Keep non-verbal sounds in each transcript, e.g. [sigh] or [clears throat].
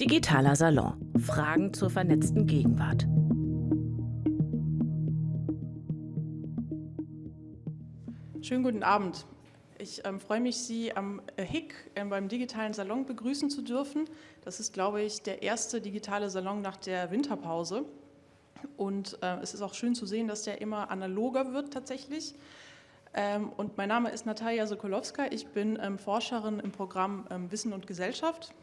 Digitaler Salon. Fragen zur vernetzten Gegenwart. Schönen guten Abend. Ich ähm, freue mich, Sie am HIC äh, beim digitalen Salon begrüßen zu dürfen. Das ist, glaube ich, der erste digitale Salon nach der Winterpause. Und äh, es ist auch schön zu sehen, dass der immer analoger wird tatsächlich. Ähm, und mein Name ist Natalia Sokolowska. Ich bin ähm, Forscherin im Programm ähm, Wissen und Gesellschaft.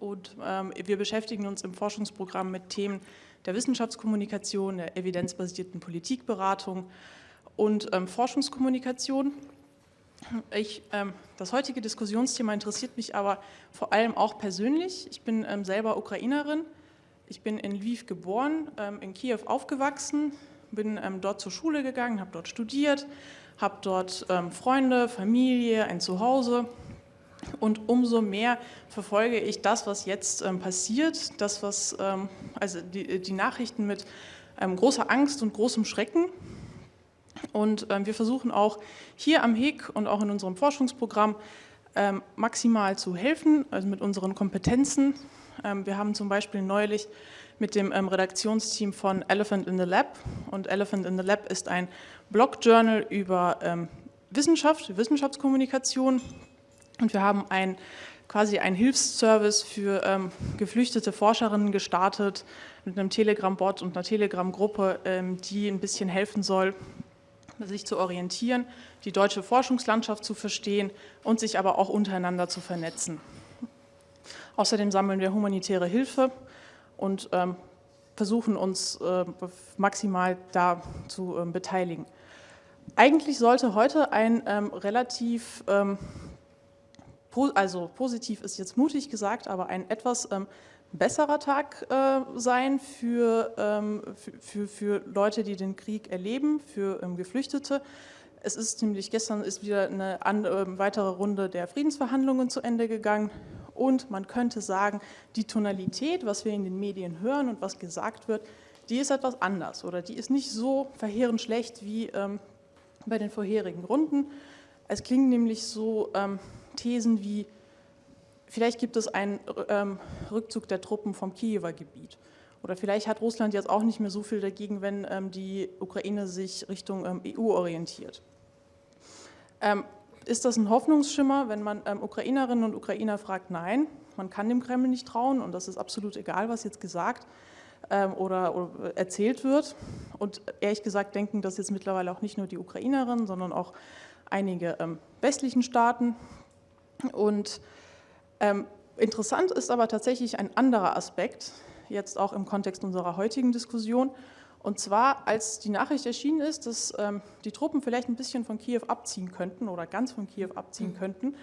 Und ähm, wir beschäftigen uns im Forschungsprogramm mit Themen der Wissenschaftskommunikation, der evidenzbasierten Politikberatung und ähm, Forschungskommunikation. Ich, ähm, das heutige Diskussionsthema interessiert mich aber vor allem auch persönlich. Ich bin ähm, selber Ukrainerin. Ich bin in Lviv geboren, ähm, in Kiew aufgewachsen, bin ähm, dort zur Schule gegangen, habe dort studiert, habe dort Freunde, Familie, ein Zuhause. Und umso mehr verfolge ich das, was jetzt ähm, passiert, das, was, also die, die Nachrichten mit großer Angst und großem Schrecken. Und ähm, wir versuchen auch hier am HIG und auch in unserem Forschungsprogramm ähm, maximal zu helfen, also mit unseren Kompetenzen. Ähm, wir haben zum Beispiel neulich mit dem ähm, Redaktionsteam von Elephant in the Lab und Elephant in the Lab ist ein Blog-Journal über ähm, Wissenschaft, Wissenschaftskommunikation und wir haben ein quasi einen Hilfsservice für ähm, geflüchtete Forscherinnen gestartet mit einem Telegram-Bot und einer Telegram-Gruppe, ähm, die ein bisschen helfen soll, sich zu orientieren, die deutsche Forschungslandschaft zu verstehen und sich aber auch untereinander zu vernetzen. Außerdem sammeln wir humanitäre Hilfe und ähm, versuchen uns äh, maximal da zu äh, beteiligen. Eigentlich sollte heute ein ähm, relativ, ähm, also positiv ist jetzt mutig gesagt, aber ein etwas ähm, besserer Tag äh, sein für, ähm, für, für, Leute, die den Krieg erleben, für ähm, Geflüchtete. Es ist nämlich gestern ist wieder eine äh, weitere Runde der Friedensverhandlungen zu Ende gegangen und man könnte sagen, die Tonalität, was wir in den Medien hören und was gesagt wird, die ist etwas anders oder die ist nicht so verheerend schlecht wie ähm, bei den vorherigen Runden. Es klingen nämlich so ähm, Thesen wie, Vielleicht gibt es einen ähm, Rückzug der Truppen vom Kiewer Gebiet. Oder vielleicht hat Russland jetzt auch nicht mehr so viel dagegen, wenn ähm, die Ukraine sich Richtung ähm, EU orientiert. Ähm, ist das ein Hoffnungsschimmer, wenn man ähm, Ukrainerinnen und Ukrainer fragt? Nein, man kann dem Kreml nicht trauen und das ist absolut egal, was jetzt gesagt ähm, oder, oder, erzählt wird. Und ehrlich gesagt denken das jetzt mittlerweile auch nicht nur die Ukrainerinnen, sondern auch einige westlichen Staaten. Und ähm, interessant ist aber tatsächlich ein anderer Aspekt, jetzt auch im Kontext unserer heutigen Diskussion. Und zwar, als die Nachricht erschienen ist, dass ähm, die Truppen vielleicht ein bisschen von Kiew abziehen könnten oder ganz von Kiew abziehen mhm. könnten,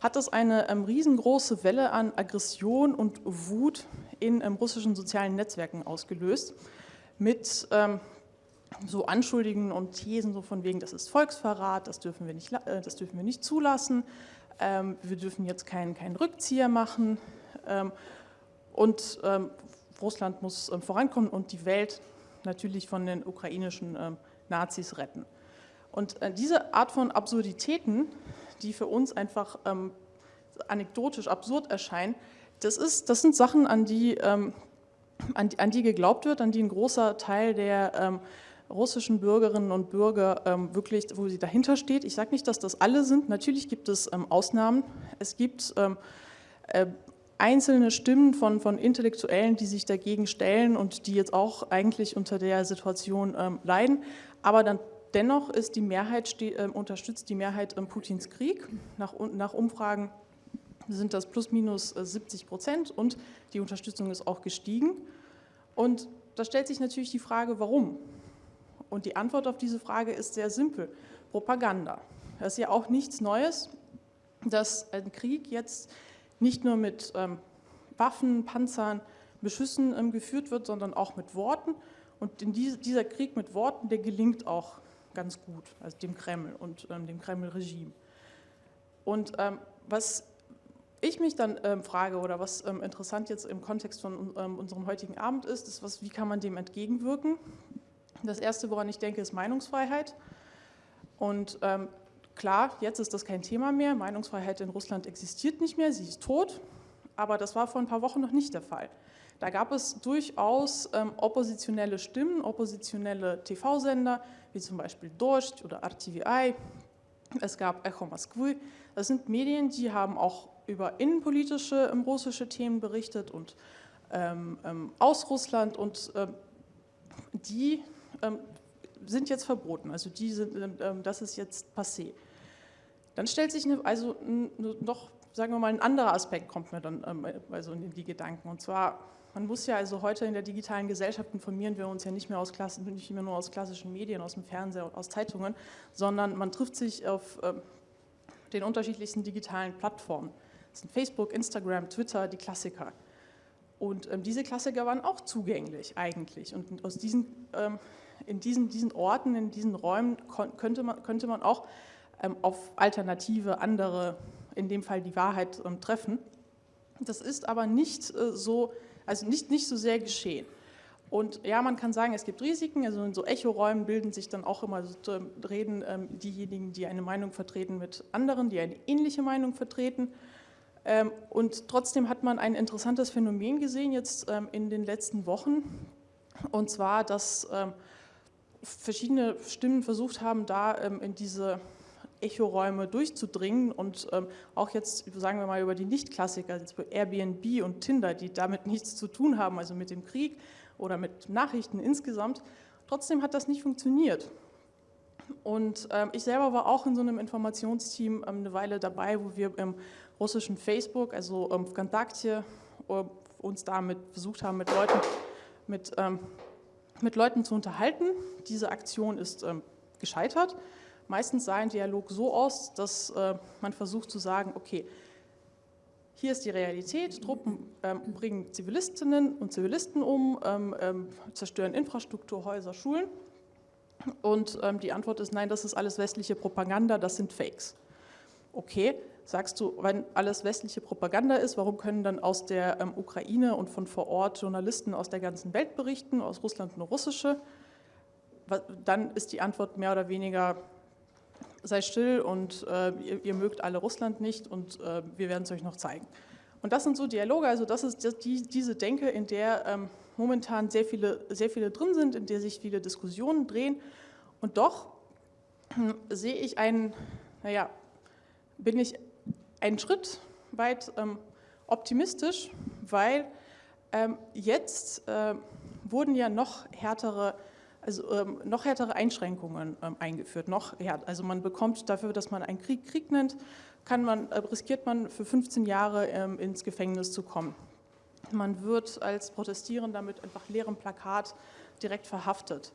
hat das eine ähm, riesengroße Welle an Aggression und Wut in ähm, russischen sozialen Netzwerken ausgelöst, mit ähm, so Anschuldigungen und Thesen so von wegen, das ist Volksverrat, das dürfen wir nicht, äh, das dürfen wir nicht zulassen, wir dürfen jetzt keinen, keinen Rückzieher machen ähm, und ähm, Russland muss vorankommen und die Welt natürlich von den ukrainischen Nazis retten. Und äh, diese Art von Absurditäten, die für uns einfach anekdotisch absurd erscheinen, das, ist, das sind Sachen, an die, an, an die geglaubt wird, an die ein großer Teil der russischen Bürgerinnen und Bürger ähm, wirklich, wo sie dahinter steht. Ich sage nicht, dass das alle sind. Natürlich gibt es ähm, Ausnahmen. Es gibt ähm, äh, einzelne Stimmen von, von Intellektuellen, die sich dagegen stellen und die jetzt auch eigentlich unter der Situation ähm, leiden. Aber dann dennoch ist die Mehrheit, äh, unterstützt die Mehrheit ähm, Putins Krieg. Nach, nach Umfragen sind das plus minus 70 äh, Prozent und die Unterstützung ist auch gestiegen. Und da stellt sich natürlich die Frage, warum? Und die Antwort auf diese Frage ist sehr simpel. Propaganda. Das ist ja auch nichts Neues, dass ein Krieg jetzt nicht nur mit ähm, Waffen, Panzern, Beschüssen ähm, geführt wird, sondern auch mit Worten. Und in die, dieser Krieg mit Worten, der gelingt auch ganz gut, also dem Kreml und ähm, dem Kreml-Regime. Und ähm, was ich mich dann ähm, frage oder was ähm, interessant jetzt im Kontext von unserem heutigen Abend ist, ist, was, wie kann man dem entgegenwirken? Das Erste, woran ich denke, ist Meinungsfreiheit. Und ähm, klar, jetzt ist das kein Thema mehr. Meinungsfreiheit in Russland existiert nicht mehr, sie ist tot. aber das war vor ein paar Wochen noch nicht der Fall. Da gab es durchaus ähm, oppositionelle Stimmen, oppositionelle TV-Sender, wie zum Beispiel Dost oder RTVI. Es gab Echo Moskwy. Das sind Medien, die haben auch über innenpolitische ähm, russische Themen berichtet und ähm, ähm aus Russland und ähm, die sind jetzt verboten. Also die sind, das ist jetzt passé. Dann stellt sich eine, also noch, sagen wir mal, ein anderer Aspekt kommt mir dann also in die Gedanken. Und zwar man muss ja also heute in der digitalen Gesellschaft informieren wir uns ja nicht mehr, aus Klassen, nicht mehr nur aus klassischen Medien, aus dem Fernseher und aus Zeitungen, sondern man trifft sich auf den unterschiedlichsten digitalen Plattformen. Das sind Facebook, Instagram, Twitter, die Klassiker. Und ähm, diese Klassiker waren auch zugänglich eigentlich. Und aus diesen, ähm, in diesen, diesen Orten, in diesen Räumen könnte man, könnte man auch ähm, auf alternative, andere, in dem Fall die Wahrheit, ähm, treffen. Das ist aber nicht äh, so also nicht, nicht so sehr geschehen. Und ja, man kann sagen, es gibt Risiken, also in so Echoräumen bilden sich dann auch immer, so, reden ähm, diejenigen, die eine Meinung vertreten mit anderen, die eine ähnliche Meinung vertreten. Ähm, und trotzdem hat man ein interessantes Phänomen gesehen jetzt ähm, in den letzten Wochen, und zwar, dass ähm, verschiedene Stimmen versucht haben, da ähm, in diese Echoräume durchzudringen und ähm, auch jetzt, sagen wir mal, über die Nicht-Klassiker, Airbnb und Tinder, die damit [laughs] nichts zu tun haben, also mit dem Krieg oder mit Nachrichten insgesamt. Trotzdem hat das nicht funktioniert. Und ähm, ich selber war auch in so einem Informationsteam ähm, eine Weile dabei, wo wir im russischen Facebook, also ähm, Vkontakte, äh, uns damit versucht haben, mit Leuten, mit, ähm, mit Leuten zu unterhalten. Diese Aktion ist ähm, gescheitert. Meistens sah ein Dialog so aus, dass äh, man versucht zu sagen, okay, hier ist die Realität, Truppen ähm, bringen Zivilistinnen und Zivilisten um, ähm, ähm, zerstören Infrastruktur, Häuser, Schulen. Und ähm, die Antwort ist, nein, das ist alles westliche Propaganda, das sind Fakes. Okay, sagst du, wenn alles westliche Propaganda ist, warum können dann aus der ähm, Ukraine und von vor Ort Journalisten aus der ganzen Welt berichten, aus Russland nur russische? Dann ist die Antwort mehr oder weniger, sei still und äh, ihr, ihr, mögt alle Russland nicht und äh, wir werden es euch noch zeigen. Und das sind so Dialoge, also das ist die, diese Denke, in der ähm, momentan sehr viele, sehr viele drin sind, in der sich viele Diskussionen drehen. Und doch äh, sehe ich einen, naja, bin ich einen Schritt weit ähm, optimistisch, weil ähm, jetzt äh, wurden ja noch härtere also ähm, noch härtere Einschränkungen ähm, eingeführt. Noch härter. Also man bekommt dafür, dass man einen Krieg Krieg nennt, kann man, äh, riskiert man für 15 Jahre ähm, ins Gefängnis zu kommen. Man wird als Protestierender mit einfach leerem Plakat direkt verhaftet.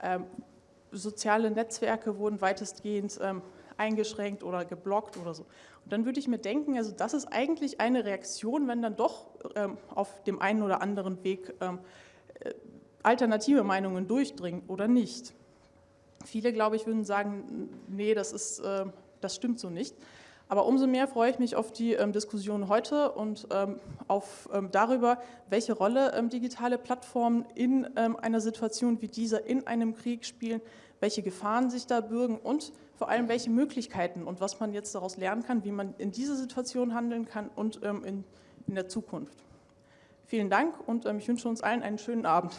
Ähm, soziale Netzwerke wurden weitestgehend eingeschränkt oder geblockt oder so. Und dann würde ich mir denken, also das ist eigentlich eine Reaktion, wenn dann doch ähm, auf dem einen oder anderen Weg äh, alternative Meinungen durchdringen oder nicht. Viele, glaube ich, würden sagen, nee, das, ist, äh, das stimmt so nicht. Aber umso mehr freue ich mich auf die ähm, Diskussion heute und ähm, auf, ähm, darüber, welche Rolle ähm, digitale Plattformen in ähm, einer Situation wie dieser, in einem Krieg spielen, welche Gefahren sich da bürgen und vor allem welche Möglichkeiten und was man jetzt daraus lernen kann, wie man in dieser Situation handeln kann und ähm, in, in der Zukunft. Vielen Dank und ich wünsche uns allen einen schönen Abend.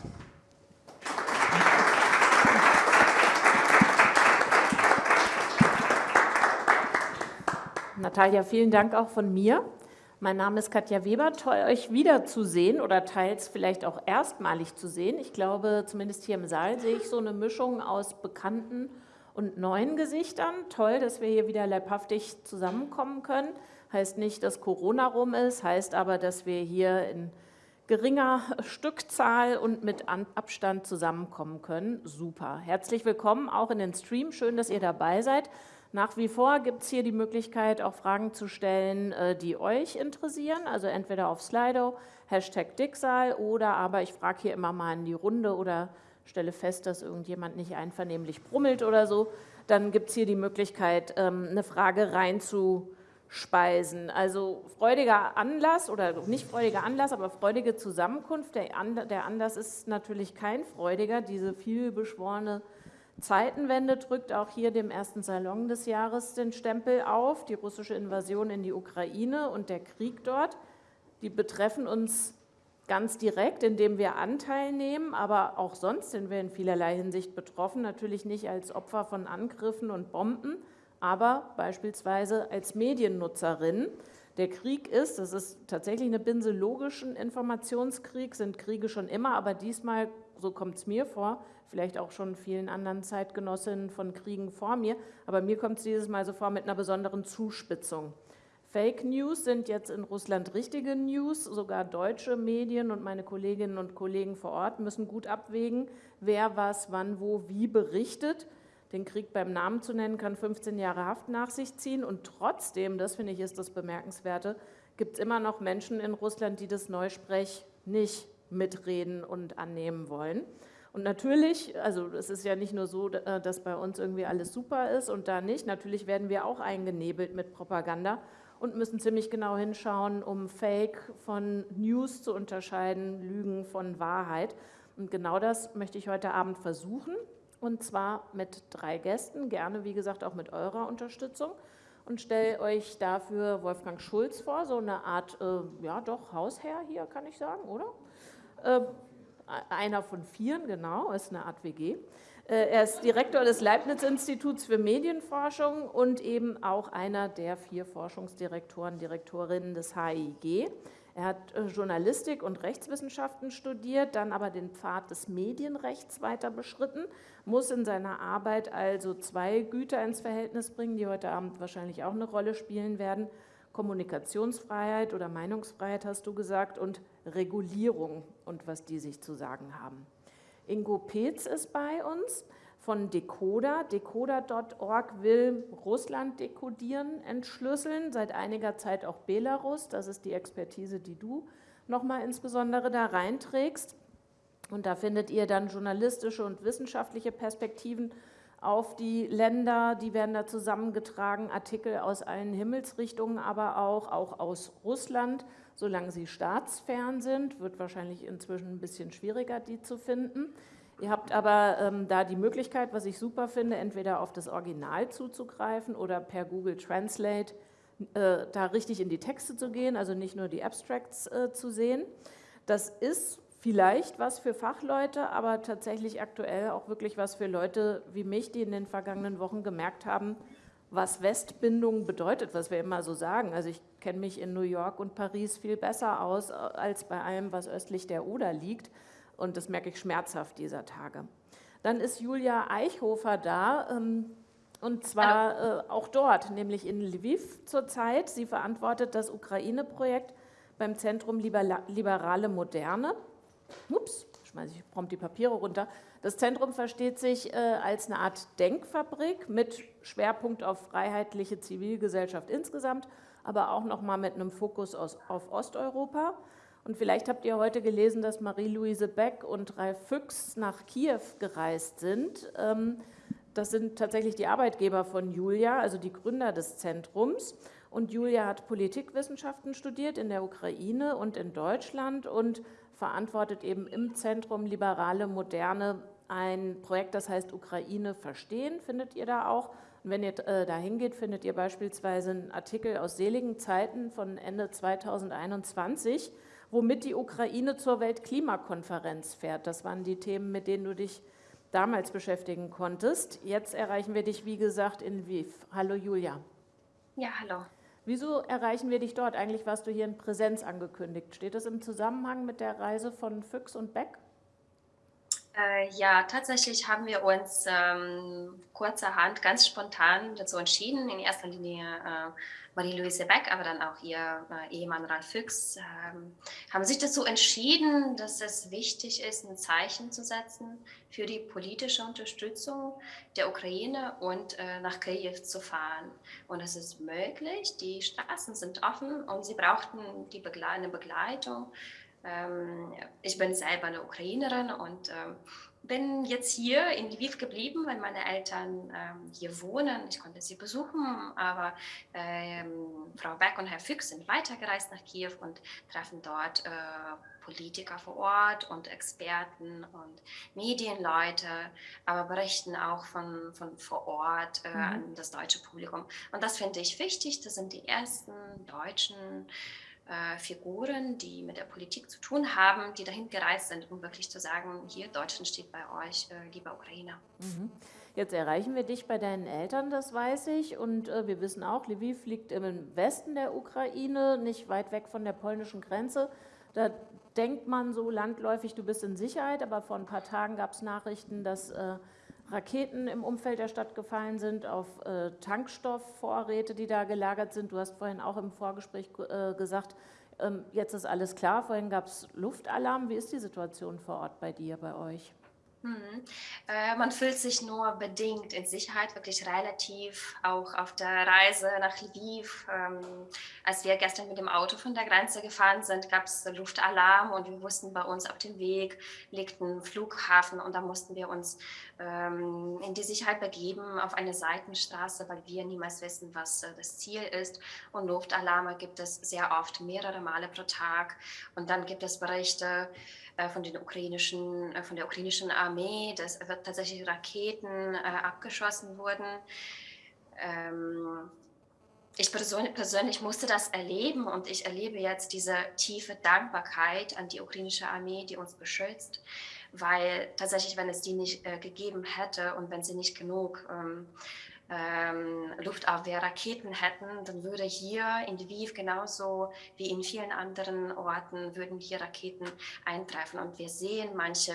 Natalia, vielen Dank auch von mir. Mein Name ist Katja Weber. Toll, euch wiederzusehen oder teils vielleicht auch erstmalig zu sehen. Ich glaube, zumindest hier im Saal sehe ich so eine Mischung aus bekannten und neuen Gesichtern. Toll, dass wir hier wieder leibhaftig zusammenkommen können. Heißt nicht, dass Corona rum ist, heißt aber, dass wir hier in geringer Stückzahl und mit Abstand zusammenkommen können. Super. Herzlich willkommen auch in den Stream. Schön, dass ihr dabei seid. Nach wie vor gibt es hier die Möglichkeit, auch Fragen zu stellen, äh, die euch interessieren. Also entweder auf Slido, Hashtag Dicksal oder aber ich frage hier immer mal in die Runde oder stelle fest, dass irgendjemand nicht einvernehmlich brummelt oder so. Dann gibt es hier die Möglichkeit, ähm, eine Frage reinzu Speisen. Also freudiger Anlass oder nicht freudiger Anlass, aber freudige Zusammenkunft. Der, Anlass ist natürlich kein freudiger. Diese vielbeschworene Zeitenwende drückt auch hier dem ersten Salon des Jahres den Stempel auf. Die russische Invasion in die Ukraine und der Krieg dort. Die betreffen uns ganz direkt, indem wir Anteil nehmen, aber auch sonst sind wir in vielerlei Hinsicht betroffen, natürlich nicht als Opfer von Angriffen und Bomben, aber beispielsweise als Mediennutzerin. Der Krieg ist, das ist tatsächlich eine Binse logischen Informationskrieg, sind Kriege schon immer, aber diesmal, so kommt es mir vor, vielleicht auch schon vielen anderen Zeitgenossinnen von Kriegen vor mir, aber mir kommt es dieses Mal so vor mit einer besonderen Zuspitzung. Fake News sind jetzt in Russland richtige News. Sogar deutsche Medien und meine Kolleginnen und Kollegen vor Ort müssen gut abwägen, wer was, wann, wo, wie berichtet. Den Krieg beim Namen zu nennen, kann 15 Jahre Haft nach sich ziehen. Und trotzdem, das finde ich ist das Bemerkenswerte, gibt es immer noch Menschen in Russland, die das Neusprech nicht mitreden und annehmen wollen. Und natürlich, also es ist ja nicht nur so, äh, dass bei uns irgendwie alles super ist und da nicht. Natürlich werden wir auch eingenebelt mit Propaganda und müssen ziemlich genau hinschauen, um Fake von News zu unterscheiden, Lügen von Wahrheit. Und genau das möchte ich heute Abend versuchen, und zwar mit drei Gästen, gerne wie gesagt auch mit eurer Unterstützung. Und stelle euch dafür Wolfgang Schulz vor, so eine Art, äh, ja doch, Hausherr hier, kann ich sagen, oder? Äh, einer von vieren, genau, ist eine Art WG. Äh, er ist Direktor des Leibniz-Instituts für Medienforschung und eben auch einer der vier Forschungsdirektoren, Direktorinnen des HIG. Er hat äh, Journalistik und Rechtswissenschaften studiert, dann aber den Pfad des Medienrechts weiter beschritten, muss in seiner Arbeit also zwei Güter ins Verhältnis bringen, die heute Abend wahrscheinlich auch eine Rolle spielen werden. Kommunikationsfreiheit oder Meinungsfreiheit hast du gesagt und Regulierung und was die sich zu sagen haben. Ingo Peetz ist bei uns von Decoder. Decoder.org will Russland dekodieren, entschlüsseln, seit einiger Zeit auch Belarus. Das ist die Expertise, die du nochmal insbesondere da reinträgst. Und da findet ihr dann journalistische und wissenschaftliche Perspektiven auf die Länder, die werden da zusammengetragen, Artikel aus allen Himmelsrichtungen, aber auch, auch aus Russland, solange sie staatsfern sind, wird wahrscheinlich inzwischen ein bisschen schwieriger, die zu finden. Ihr habt aber ähm, da die Möglichkeit, was ich super finde, entweder auf das Original zuzugreifen oder per Google Translate äh, da richtig in die Texte zu gehen, also nicht nur die Abstracts äh, zu sehen. Das ist vielleicht was für Fachleute, aber tatsächlich aktuell auch wirklich was für Leute wie mich, die in den vergangenen Wochen gemerkt haben, was Westbindung bedeutet, was wir immer so sagen. Also ich kenne mich in New York und Paris viel besser aus äh, als bei allem, was östlich der Oder liegt. Und das merke ich schmerzhaft dieser Tage. Dann ist Julia Eichhofer da, ähm, und zwar äh, auch dort, nämlich in Lviv zurzeit. Sie verantwortet das Ukraine-Projekt beim Zentrum Liberale Moderne. Ups, schmeiße ich prompt die Papiere runter. Das Zentrum versteht sich äh, als eine Art Denkfabrik mit Schwerpunkt auf freiheitliche Zivilgesellschaft insgesamt, aber auch nochmal mit einem Fokus aus, auf Osteuropa. Und vielleicht habt ihr heute gelesen, dass Marie-Louise Beck und Ralf Füchs nach Kiew gereist sind. Ähm, das sind tatsächlich die Arbeitgeber von Julia, also die Gründer des Zentrums. Und Julia hat Politikwissenschaften studiert in der Ukraine und in Deutschland und verantwortet eben im Zentrum Liberale Moderne ein Projekt, das heißt Ukraine verstehen, findet ihr da auch. Und wenn ihr äh, da hingeht, findet ihr beispielsweise einen Artikel aus seligen Zeiten von Ende 2021, womit die Ukraine zur Weltklimakonferenz fährt. Das waren die Themen, mit denen du dich damals beschäftigen konntest. Jetzt erreichen wir dich, wie gesagt, in Lviv. Hallo Julia. Ja, hallo. Wieso erreichen wir dich dort? Eigentlich warst du hier in Präsenz angekündigt. Steht das im Zusammenhang mit der Reise von Füchs und Beck? Äh, ja, tatsächlich haben wir uns ähm, kurzerhand, ganz spontan dazu entschieden, in erster Linie äh, Marie-Louise Beck, aber dann auch ihr äh, Ehemann Ralf Füchs, ähm, haben sich dazu entschieden, dass es wichtig ist, ein Zeichen zu setzen für die politische Unterstützung der Ukraine und äh, nach Kiew zu fahren. Und es ist möglich, die Straßen sind offen und sie brauchten die Begle eine Begleitung ich bin selber eine Ukrainerin und ähm, bin jetzt hier in Lviv geblieben, weil meine Eltern ähm, hier wohnen. Ich konnte sie besuchen, aber ähm, Frau Beck und Herr Füchs sind weitergereist nach Kiew und treffen dort äh, Politiker vor Ort und Experten und Medienleute, aber berichten auch von, von vor Ort äh, mhm. an das deutsche Publikum. Und das finde ich wichtig. Das sind die ersten deutschen äh, Figuren, die mit der Politik zu tun haben, die dahin gereist sind, um wirklich zu sagen, hier Deutschland steht bei euch, äh, lieber Ukrainer. Mhm. Jetzt erreichen wir dich bei deinen Eltern, das weiß ich. Und äh, wir wissen auch, Lviv liegt im Westen der Ukraine, nicht weit weg von der polnischen Grenze. Da denkt man so landläufig, du bist in Sicherheit, aber vor ein paar Tagen gab es Nachrichten, dass äh, Raketen im Umfeld der Stadt gefallen sind, auf äh, Tankstoffvorräte, die da gelagert sind. Du hast vorhin auch im Vorgespräch äh, gesagt, ähm, jetzt ist alles klar. Vorhin gab es Luftalarm. Wie ist die Situation vor Ort bei dir, bei euch? Mhm. Äh, man fühlt sich nur bedingt in Sicherheit, wirklich relativ, auch auf der Reise nach Lviv. Ähm, als wir gestern mit dem Auto von der Grenze gefahren sind, gab es Luftalarm und wir wussten, bei uns auf dem Weg liegt ein Flughafen und da mussten wir uns in die Sicherheit begeben auf eine Seitenstraße, weil wir niemals wissen, was äh, das Ziel ist. Und Luftalarme gibt es sehr oft, mehrere Male pro Tag. Und dann gibt es Berichte, äh, von, den ukrainischen, äh, von der ukrainischen Armee, dass tatsächlich Raketen abgeschossen wurden. Ähm, ich persönlich musste das erleben und ich erlebe jetzt diese tiefe Dankbarkeit an die ukrainische Armee, die uns beschützt, weil tatsächlich, wenn es die nicht äh, gegeben hätte und wenn sie nicht genug ähm, ähm, Luftabwehrraketen hätten, dann würde hier in Lviv genauso wie in vielen anderen Orten würden hier Raketen eintreffen. Und wir sehen, manche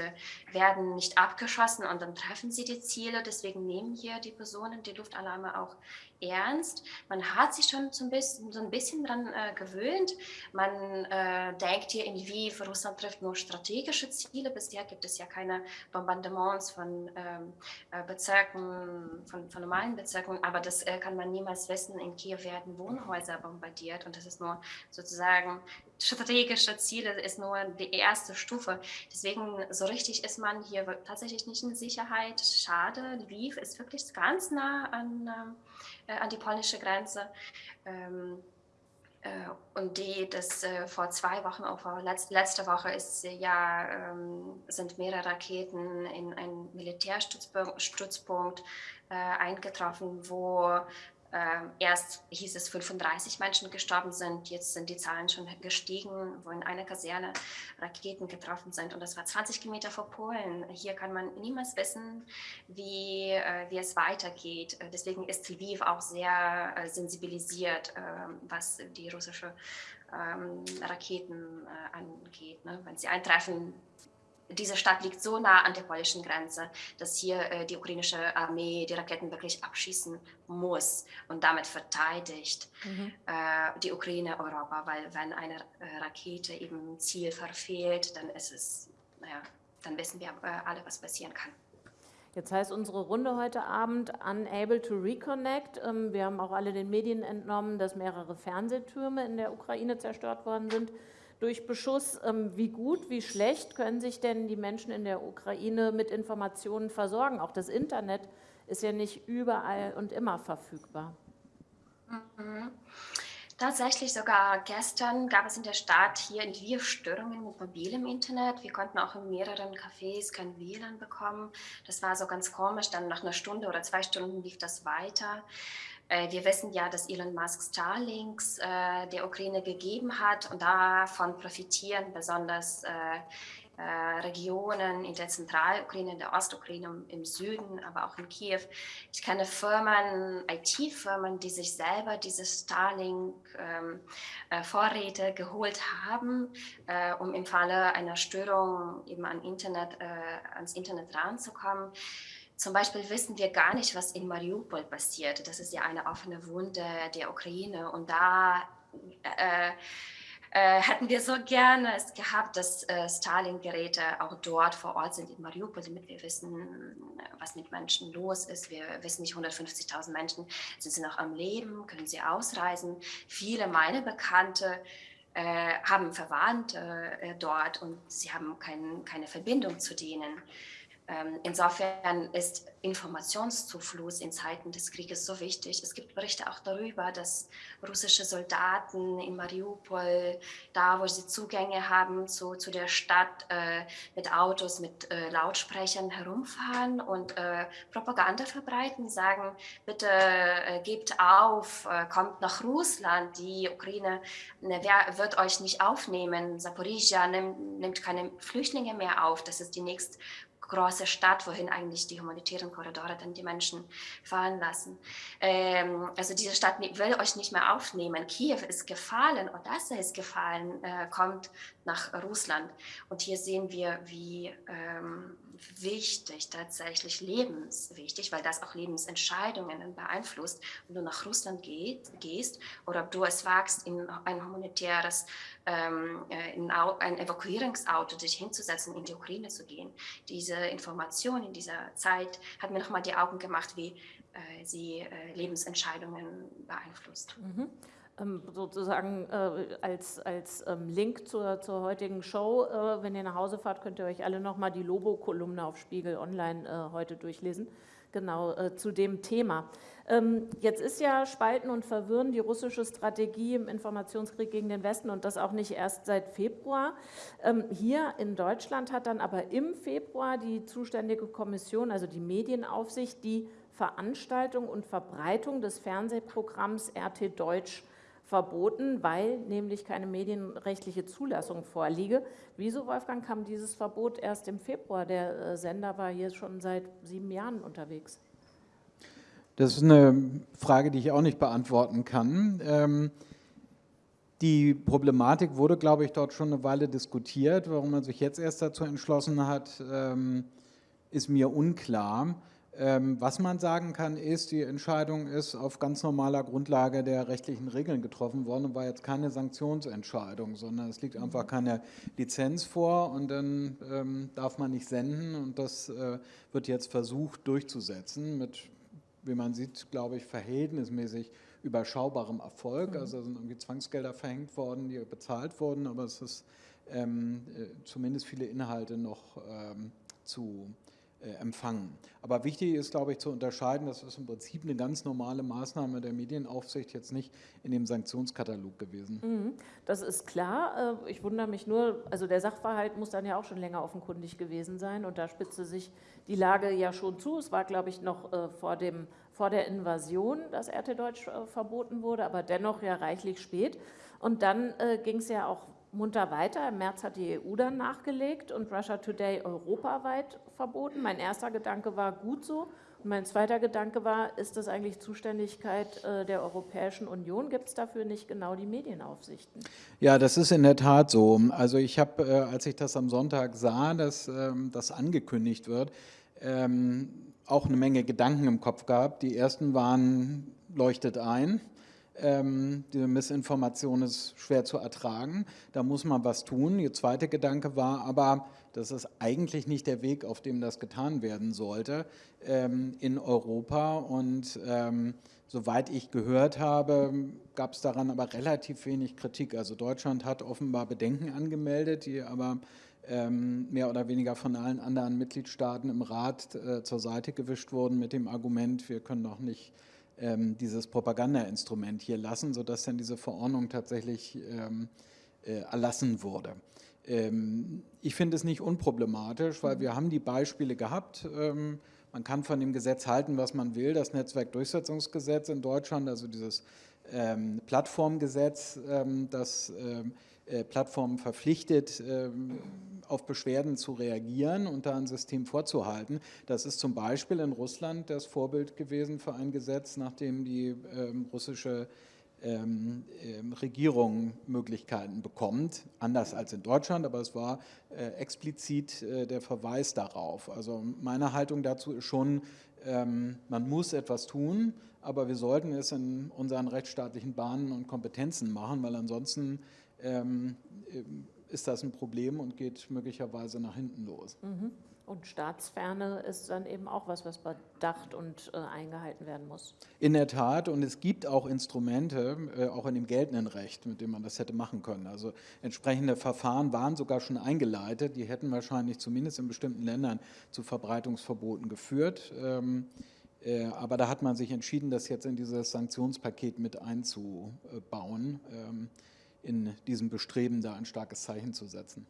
werden nicht abgeschossen und dann treffen sie die Ziele. Deswegen nehmen hier die Personen die Luftalarme auch ernst. Man hat sich schon so ein bisschen, so ein bisschen dran äh, gewöhnt. Man äh, denkt hier in Lviv, Russland trifft nur strategische Ziele. Bisher gibt es ja keine Bombardements von ähm, äh, Bezirken, von, von, normalen Bezirken, aber das äh, kann man niemals wissen. In Kiew werden Wohnhäuser bombardiert und das ist nur sozusagen strategische Ziele, ist nur die erste Stufe. Deswegen so richtig ist man hier tatsächlich nicht in Sicherheit. Schade, Lviv ist wirklich ganz nah an äh, an die polnische Grenze. Ähm, äh, und die, das äh, vor zwei Wochen, auch vor letzt, letzte Woche ist ja, ähm, sind mehrere Raketen in einen Militärstützpunkt eingetroffen, wo ähm, erst hieß es 35 Menschen gestorben sind, jetzt sind die Zahlen schon gestiegen, wo in einer Kaserne Raketen getroffen sind und das war 20 Kilometer vor Polen. Hier kann man niemals wissen, wie, äh, wie es weitergeht. Äh, deswegen ist Lviv auch sehr äh, sensibilisiert, ähm, was die russische ähm, Raketen äh, angeht. Ne? Wenn sie eintreffen, diese Stadt liegt so nah an der polnischen Grenze, dass hier äh, die ukrainische Armee die Raketen wirklich abschießen muss und damit verteidigt mhm. äh, die Ukraine Europa, weil wenn eine äh, Rakete eben Ziel verfehlt, dann ist es, naja, dann wissen wir äh, alle, was passieren kann. Jetzt heißt unsere Runde heute Abend Unable to Reconnect. Ähm, wir haben auch alle den Medien entnommen, dass mehrere Fernsehtürme in der Ukraine zerstört worden sind durch Beschuss. Ähm, wie gut, wie schlecht können sich denn die Menschen in der Ukraine mit Informationen versorgen? Auch das Internet ist ja nicht überall und immer verfügbar. Mhm. Tatsächlich sogar gestern gab es in der Stadt hier in Lviv Störungen mit mobilem Internet. Wir konnten auch in mehreren Cafés kein WLAN bekommen. Das war so ganz komisch. Dann nach einer Stunde oder zwei Stunden lief das weiter. Äh, wir wissen ja, dass Elon Musk Starlinks äh, der Ukraine gegeben hat und davon profitieren besonders äh, äh, Regionen in der Zentralukraine, in der Ostukraine, im Süden, aber auch in Kiew. Ich kenne Firmen, IT-Firmen, die sich selber diese Starlink-Vorräte ähm, äh, geholt haben, äh, um im Falle einer Störung eben an Internet, ans Internet ranzukommen. Zum Beispiel wissen wir gar nicht, was in Mariupol passiert. Das ist ja eine offene Wunde der Ukraine. Und da äh, äh, hätten wir so gerne es gehabt, dass äh, Stalin-Geräte auch dort vor Ort sind in Mariupol, damit wir wissen, was mit Menschen los ist. Wir wissen nicht, 150.000 Menschen sind sie noch am Leben, können sie ausreisen. Viele meiner Bekannte äh, haben Verwandte äh, dort und sie haben kein, keine Verbindung zu denen. Ähm, insofern ist Informationszufluss in Zeiten des Krieges so wichtig. Es gibt Berichte auch darüber, dass russische Soldaten in Mariupol, da wo sie Zugänge haben zu, zu der Stadt, äh, mit Autos, mit äh, Lautsprechern herumfahren und äh, Propaganda verbreiten, sagen, bitte äh, gebt auf, äh, kommt nach Russland, die Ukraine ne, wer, wird euch nicht aufnehmen, Zaporizhia nimmt, nimmt keine Flüchtlinge mehr auf, das ist die nächste große Stadt, wohin eigentlich die humanitären Korridore dann die Menschen fahren lassen. Ähm, also diese Stadt will euch nicht mehr aufnehmen. Kiew ist gefallen, Odessa ist gefallen, äh, kommt nach Russland. Und hier sehen wir, wie ähm, wichtig, tatsächlich lebenswichtig, weil das auch Lebensentscheidungen beeinflusst, wenn du nach Russland geht, gehst oder ob du es wagst, in ein humanitäres, ähm, äh, in ein Evakuierungsauto dich hinzusetzen, in die Ukraine zu gehen. Diese Information in dieser Zeit hat mir nochmal die Augen gemacht, wie äh, sie äh, Lebensentscheidungen beeinflusst. Mhm. Ähm, sozusagen äh, als, als ähm, Link zur, zur heutigen Show. Äh, wenn ihr nach Hause fahrt, könnt ihr euch alle nochmal die Lobo-Kolumne auf Spiegel Online äh, heute durchlesen, genau zu dem Thema. Ähm, jetzt ist ja Spalten und Verwirren die russische Strategie im Informationskrieg gegen den Westen und das auch nicht erst seit Februar. Hier in Deutschland hat dann aber im Februar die zuständige Kommission, also die Medienaufsicht, die Veranstaltung und Verbreitung des Fernsehprogramms RT Deutsch verboten, weil nämlich keine medienrechtliche Zulassung vorliege. Wieso, Wolfgang, kam dieses Verbot erst im Februar? Der äh, Sender war hier schon seit sieben Jahren unterwegs. Das ist eine Frage, die ich auch nicht beantworten kann. Ähm, die Problematik wurde, glaube ich, dort schon eine Weile diskutiert. Warum man sich jetzt erst dazu entschlossen hat, ähm, ist mir unklar. Ähm, was man sagen kann, ist, die Entscheidung ist auf ganz normaler Grundlage der rechtlichen Regeln getroffen worden und war jetzt keine Sanktionsentscheidung, sondern es liegt einfach keine Lizenz vor und dann ähm, darf man nicht senden und das äh, wird jetzt versucht durchzusetzen mit, wie man sieht, glaube ich, verhältnismäßig überschaubarem Erfolg. Mhm. Also sind irgendwie Zwangsgelder verhängt worden, die bezahlt wurden, aber es ist ähm, äh, zumindest viele Inhalte noch ähm, zu empfangen. Aber wichtig ist, glaube ich, zu unterscheiden, das ist im Prinzip eine ganz normale Maßnahme der Medienaufsicht, jetzt nicht in dem Sanktionskatalog gewesen. Mhm, das ist klar. Äh, ich wundere mich nur, also der Sachverhalt muss dann ja auch schon länger offenkundig gewesen sein und da spitzte sich die Lage ja schon zu. Es war, glaube ich, noch äh, vor, dem, vor der Invasion, dass RT Deutsch verboten wurde, aber dennoch ja reichlich spät. Und dann ging es ja auch munter weiter. Im März hat die EU dann nachgelegt und Russia Today europaweit verboten. Mein erster Gedanke war gut so. Und mein zweiter Gedanke war, ist das eigentlich Zuständigkeit äh, der Europäischen Union? Gibt es dafür nicht genau die Medienaufsichten? Ja, das ist in der Tat so. Also ich habe, äh, als ich das am Sonntag sah, dass ähm, das angekündigt wird, ähm, auch eine Menge Gedanken im Kopf gehabt. Die ersten waren, leuchtet ein. Ähm, diese Missinformation ist schwer zu ertragen, da muss man was tun. Ihr zweiter Gedanke war aber, das ist eigentlich nicht der Weg, auf dem das getan werden sollte ähm, in Europa. Und ähm, soweit ich gehört habe, gab es daran aber relativ wenig Kritik. Also Deutschland hat offenbar Bedenken angemeldet, die aber ähm, mehr oder weniger von allen anderen Mitgliedstaaten im Rat äh, zur Seite gewischt wurden mit dem Argument, wir können noch nicht ähm, dieses Propagandainstrument hier lassen, sodass dann diese Verordnung tatsächlich ähm, äh, erlassen wurde. Ähm, ich finde es nicht unproblematisch, weil wir haben die Beispiele gehabt. Ähm, man kann von dem Gesetz halten, was man will. Das Netzwerkdurchsetzungsgesetz in Deutschland, also dieses ähm, Plattformgesetz, das äh, Plattformen verpflichtet, auf Beschwerden zu reagieren und da ein System vorzuhalten. Das ist zum Beispiel in Russland das Vorbild gewesen für ein Gesetz, nachdem die russische ähm, Regierung Möglichkeiten bekommt, anders als in Deutschland, aber es war äh, explizit äh, der Verweis darauf. Also meine Haltung dazu ist schon, ähm, man muss etwas tun, aber wir sollten es in unseren rechtsstaatlichen Bahnen und Kompetenzen machen, weil ansonsten ähm, ist das ein Problem und geht möglicherweise nach hinten los. Mhm. Und Staatsferne ist dann eben auch was, was bedacht und äh, eingehalten werden muss. In der Tat, und es gibt auch Instrumente, äh, auch in dem geltenden Recht, mit denen man das hätte machen können. Also entsprechende Verfahren waren sogar schon eingeleitet, die hätten wahrscheinlich zumindest in bestimmten Ländern zu Verbreitungsverboten geführt. Ähm, äh, aber da hat man sich entschieden, das jetzt in dieses Sanktionspaket mit einzubauen, ähm, in diesem Bestreben, da ein starkes Zeichen zu setzen.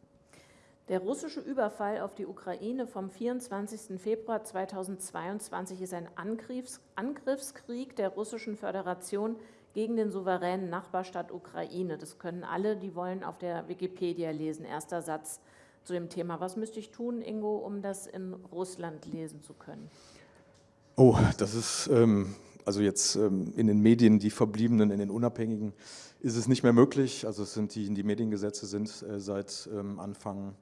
Der russische Überfall auf die Ukraine vom 24. Februar 2022 ist ein Angriffs Angriffskrieg der Russischen Föderation gegen den souveränen Nachbarstaat Ukraine. Das können alle, die wollen, auf der Wikipedia lesen. Erster Satz zu dem Thema. Was müsste ich tun, Ingo, um das in Russland lesen zu können? Oh, das ist ähm, also jetzt ähm, in den Medien, die Verbliebenen, in den Unabhängigen, ist es nicht mehr möglich. Also es sind die, die Mediengesetze sind äh, seit ähm, Anfang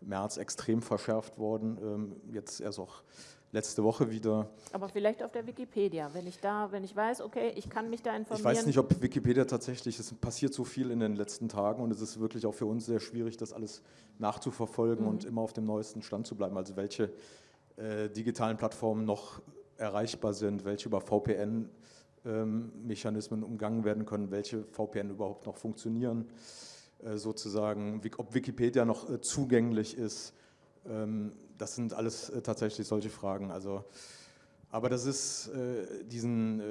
März extrem verschärft worden, ähm, jetzt erst auch letzte Woche wieder. Aber vielleicht auf der Wikipedia, wenn ich da, wenn ich weiß, okay, ich kann mich da informieren. Ich weiß nicht, ob Wikipedia tatsächlich, es passiert so viel in den letzten Tagen und es ist wirklich auch für uns sehr schwierig, das alles nachzuverfolgen mhm. und immer auf dem neuesten Stand zu bleiben. Also welche äh, digitalen Plattformen noch erreichbar sind, welche über VPN-Mechanismen ähm, umgangen werden können, welche VPN überhaupt noch funktionieren. Äh, sozusagen, ob Wikipedia noch äh, zugänglich ist. Ähm, das sind alles äh, tatsächlich solche Fragen. Also, aber das ist diesen,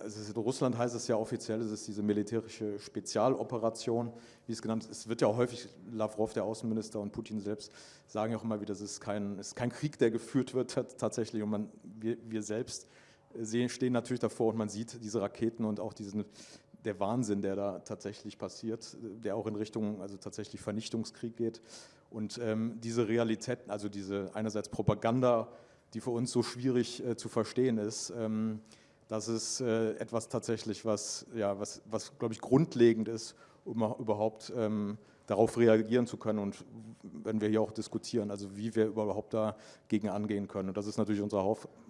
also in Russland heißt es ja offiziell, es ist diese militärische Spezialoperation, wie es genannt ist. Es wird ja häufig, Lavrov, der Außenminister und Putin selbst sagen ja auch immer wieder, es ist kein, es ist kein Krieg, der geführt wird tatsächlich. Und man, wir, wir selbst sehen, stehen natürlich davor und man sieht diese Raketen und auch diesen, der Wahnsinn, der da tatsächlich passiert, der auch in Richtung also tatsächlich Vernichtungskrieg geht. Und ähm, diese Realitäten, also diese einerseits Propaganda, die für uns so schwierig äh, zu verstehen ist, ähm, das ist äh, etwas tatsächlich, was, ja, was, was glaube ich, grundlegend ist, um überhaupt ähm, darauf reagieren zu können und wenn wir hier auch diskutieren, also wie wir überhaupt dagegen angehen können. Und das ist natürlich unsere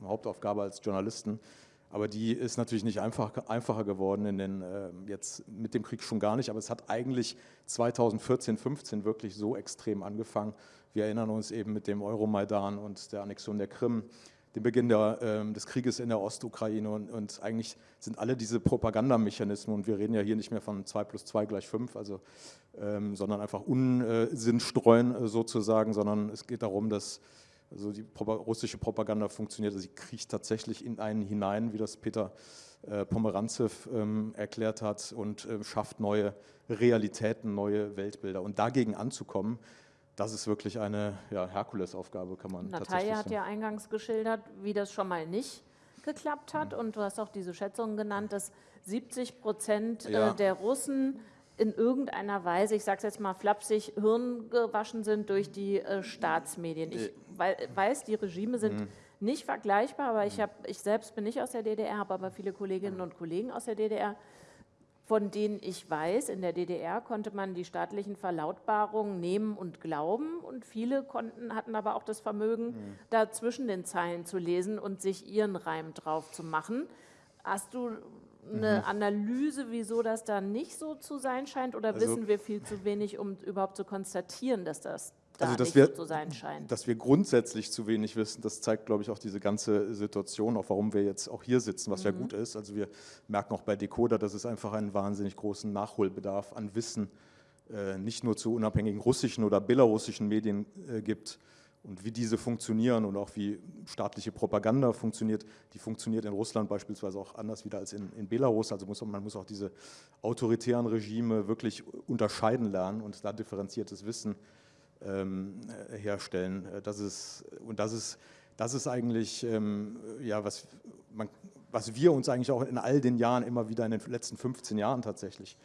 Hauptaufgabe als Journalisten, aber die ist natürlich nicht einfach, einfacher geworden in den, äh, jetzt mit dem Krieg schon gar nicht, aber es hat eigentlich 2014, 15 wirklich so extrem angefangen. Wir erinnern uns eben mit dem Euromaidan und der Annexion der Krim, dem Beginn der, äh, des Krieges in der Ostukraine und, und, eigentlich sind alle diese Propagandamechanismen, und wir reden ja hier nicht mehr von 2 plus 2 gleich 5, also, ähm, sondern einfach Unsinn streuen äh, sozusagen, sondern es geht darum, dass also die russische Propaganda funktioniert, also sie kriecht tatsächlich in einen hinein, wie das Peter äh, Pomeranzew ähm, erklärt hat, und äh, schafft neue Realitäten, neue Weltbilder. Und dagegen anzukommen, das ist wirklich eine ja, Herkulesaufgabe, kann man Natalia tatsächlich hat ja eingangs geschildert, wie das schon mal nicht geklappt hat. Mhm. Und du hast auch diese Schätzung genannt, dass 70 Prozent äh, ja. der Russen in irgendeiner Weise, ich sage es jetzt mal flapsig, hirngewaschen sind durch die äh, Staatsmedien. Ich weil, weiß, die Regime sind mhm. nicht vergleichbar, aber ich, hab, ich selbst bin nicht aus der DDR, habe aber viele Kolleginnen und Kollegen aus der DDR, von denen ich weiß, in der DDR konnte man die staatlichen Verlautbarungen nehmen und glauben und viele konnten, hatten aber auch das Vermögen, mhm. da zwischen den Zeilen zu lesen und sich ihren Reim drauf zu machen. Hast du eine mhm. Analyse, wieso das da nicht so zu sein scheint oder also, wissen wir viel zu wenig, um überhaupt zu konstatieren, dass das da also, dass wir, so sein scheint. Dass wir grundsätzlich zu wenig wissen, das zeigt, glaube ich, auch diese ganze Situation, auch warum wir jetzt auch hier sitzen, was mhm. ja gut ist. Also wir merken auch bei Decoder, dass es einfach einen wahnsinnig großen Nachholbedarf an Wissen äh, nicht nur zu unabhängigen russischen oder belarussischen Medien äh, gibt und wie diese funktionieren und auch wie staatliche Propaganda funktioniert. Die funktioniert in Russland beispielsweise auch anders wieder als in, in Belarus. Also muss, man muss auch diese autoritären Regime wirklich unterscheiden lernen und da differenziertes Wissen ähm, herstellen. Äh, das ist, und das ist, das ist eigentlich, ähm, ja, was, man, was wir uns eigentlich auch in all den Jahren immer wieder in den letzten 15 Jahren tatsächlich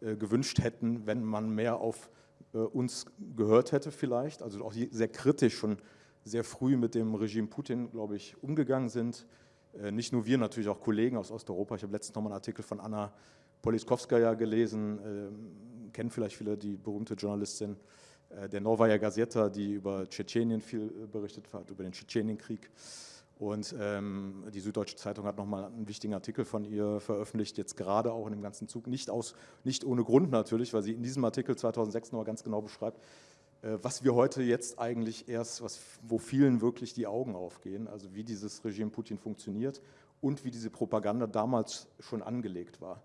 äh, gewünscht hätten, wenn man mehr auf äh, uns gehört hätte vielleicht, also auch sehr kritisch schon sehr früh mit dem Regime Putin, glaube ich, umgegangen sind. Nicht nur wir, natürlich auch Kollegen aus Osteuropa. Ich habe letztens nochmal einen Artikel von Anna Poliskowskaja gelesen, äh, kennen vielleicht viele die berühmte Journalistin der Novaya Gazeta, die über Tschetschenien viel äh, berichtet hat, über den Tschetschenienkrieg. Und ähm, die Süddeutsche Zeitung hat nochmal einen wichtigen Artikel von ihr veröffentlicht, jetzt gerade auch in dem ganzen Zug, nicht, aus, nicht ohne Grund natürlich, weil sie in diesem Artikel 2006 nochmal ganz genau beschreibt, äh, was wir heute jetzt eigentlich erst, was, wo vielen wirklich die Augen aufgehen, also wie dieses Regime Putin funktioniert und wie diese Propaganda damals schon angelegt war.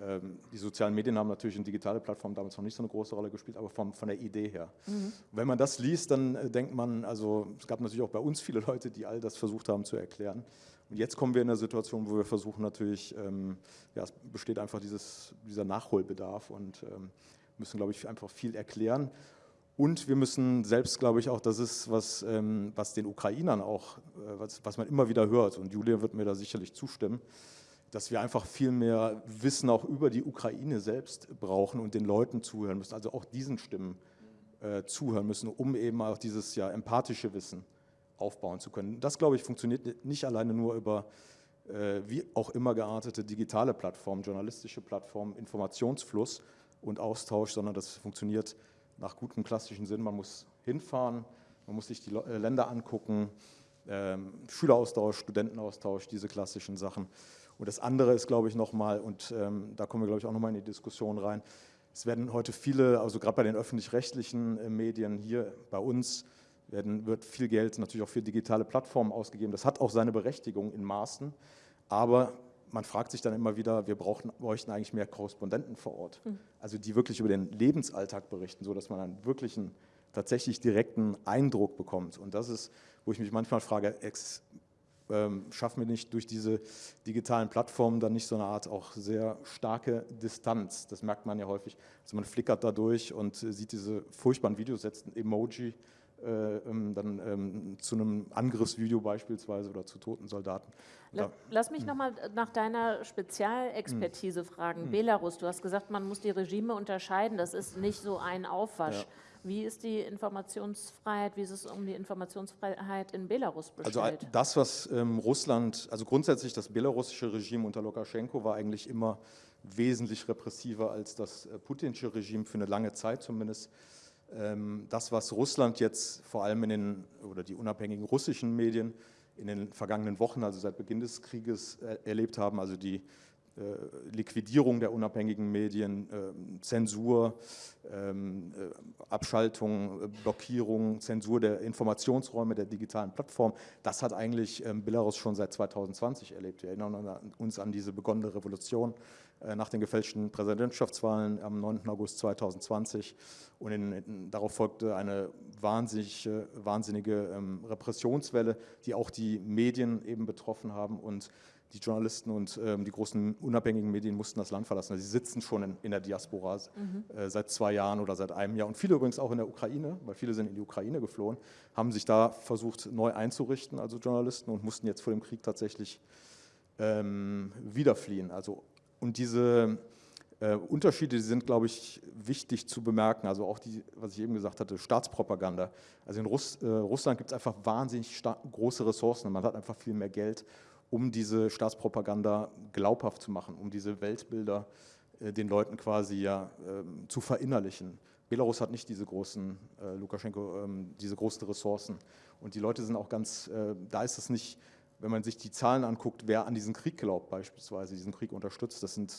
Ähm, die sozialen Medien haben natürlich in digitale Plattformen damals noch nicht so eine große Rolle gespielt, aber von, von der Idee her. Mhm. Wenn man das liest, dann äh, denkt man, also es gab natürlich auch bei uns viele Leute, die all das versucht haben zu erklären. Und jetzt kommen wir in eine Situation, wo wir versuchen natürlich, ähm, ja, es besteht einfach dieses, dieser Nachholbedarf und ähm, müssen, glaube ich, einfach viel erklären. Und wir müssen selbst, glaube ich, auch, das ist, was, ähm, was den Ukrainern auch, äh, was, was man immer wieder hört, und Julia wird mir da sicherlich zustimmen, dass wir einfach viel mehr Wissen auch über die Ukraine selbst brauchen und den Leuten zuhören müssen, also auch diesen Stimmen äh, zuhören müssen, um eben auch dieses ja empathische Wissen aufbauen zu können. Das, glaube ich, funktioniert nicht alleine nur über äh, wie auch immer geartete digitale Plattformen, journalistische Plattformen, Informationsfluss und Austausch, sondern das funktioniert nach gutem klassischen Sinn. Man muss hinfahren, man muss sich die äh, Länder angucken, ähm, Schüleraustausch, Studentenaustausch, diese klassischen Sachen. Und das andere ist, glaube ich, nochmal, und ähm, da kommen wir, glaube ich, auch nochmal in die Diskussion rein, es werden heute viele, also gerade bei den öffentlich-rechtlichen äh, Medien hier bei uns, werden, wird viel Geld natürlich auch für digitale Plattformen ausgegeben. Das hat auch seine Berechtigung in Maßen, aber man fragt sich dann immer wieder, wir brauchen, bräuchten eigentlich mehr Korrespondenten vor Ort, mhm. also die wirklich über den Lebensalltag berichten, sodass man einen wirklichen, tatsächlich direkten Eindruck bekommt. Und das ist, wo ich mich manchmal frage, ähm, schaffen wir nicht durch diese digitalen Plattformen dann nicht so eine Art auch sehr starke Distanz. Das merkt man ja häufig. Also man flickert da durch und sieht diese furchtbaren Videos, setzt ein Emoji äh, ähm, dann ähm, zu einem Angriffsvideo beispielsweise oder zu toten Soldaten. Lass, lass mich nochmal nach deiner Spezialexpertise hm. fragen. Hm. Belarus, du hast gesagt, man muss die Regime unterscheiden. Das ist nicht so ein Aufwasch. Ja. Wie ist die Informationsfreiheit, wie ist es um die Informationsfreiheit in Belarus bestellt? Also das, was ähm, Russland, also grundsätzlich das belarussische Regime unter Lukaschenko war eigentlich immer wesentlich repressiver als das äh, putinsche Regime für eine lange Zeit zumindest. Ähm, das, was Russland jetzt vor allem in den, oder die unabhängigen russischen Medien in den vergangenen Wochen, also seit Beginn des Krieges äh, erlebt haben, also die äh, Liquidierung der unabhängigen Medien, ähm, Zensur, ähm, äh, Abschaltung, äh, Blockierung, Zensur der Informationsräume der digitalen Plattform. Das hat eigentlich ähm, Belarus schon seit 2020 erlebt. Wir erinnern uns an diese begonnene Revolution nach den gefälschten Präsidentschaftswahlen am 9. August 2020 und in, in, darauf folgte eine wahnsinnige, wahnsinnige Repressionswelle, die auch die Medien eben betroffen haben und die Journalisten und ähm, die großen unabhängigen Medien mussten das Land verlassen. Also sie sitzen schon in, in der Diaspora mhm. äh, seit zwei Jahren oder seit einem Jahr. Und viele übrigens auch in der Ukraine, weil viele sind in die Ukraine geflohen, haben sich da versucht neu einzurichten, also Journalisten, und mussten jetzt vor dem Krieg tatsächlich ähm, wieder fliehen. Also, und diese äh, Unterschiede die sind, glaube ich, wichtig zu bemerken. Also auch die, was ich eben gesagt hatte, Staatspropaganda. Also in Russ, äh, Russland gibt es einfach wahnsinnig große Ressourcen. Man hat einfach viel mehr Geld um diese Staatspropaganda glaubhaft zu machen, um diese Weltbilder äh, den Leuten quasi ja äh, zu verinnerlichen. Belarus hat nicht diese großen, äh, Lukaschenko, ähm, diese großen Ressourcen. Und die Leute sind auch ganz, äh, da ist es nicht, wenn man sich die Zahlen anguckt, wer an diesen Krieg glaubt beispielsweise, diesen Krieg unterstützt, das, sind,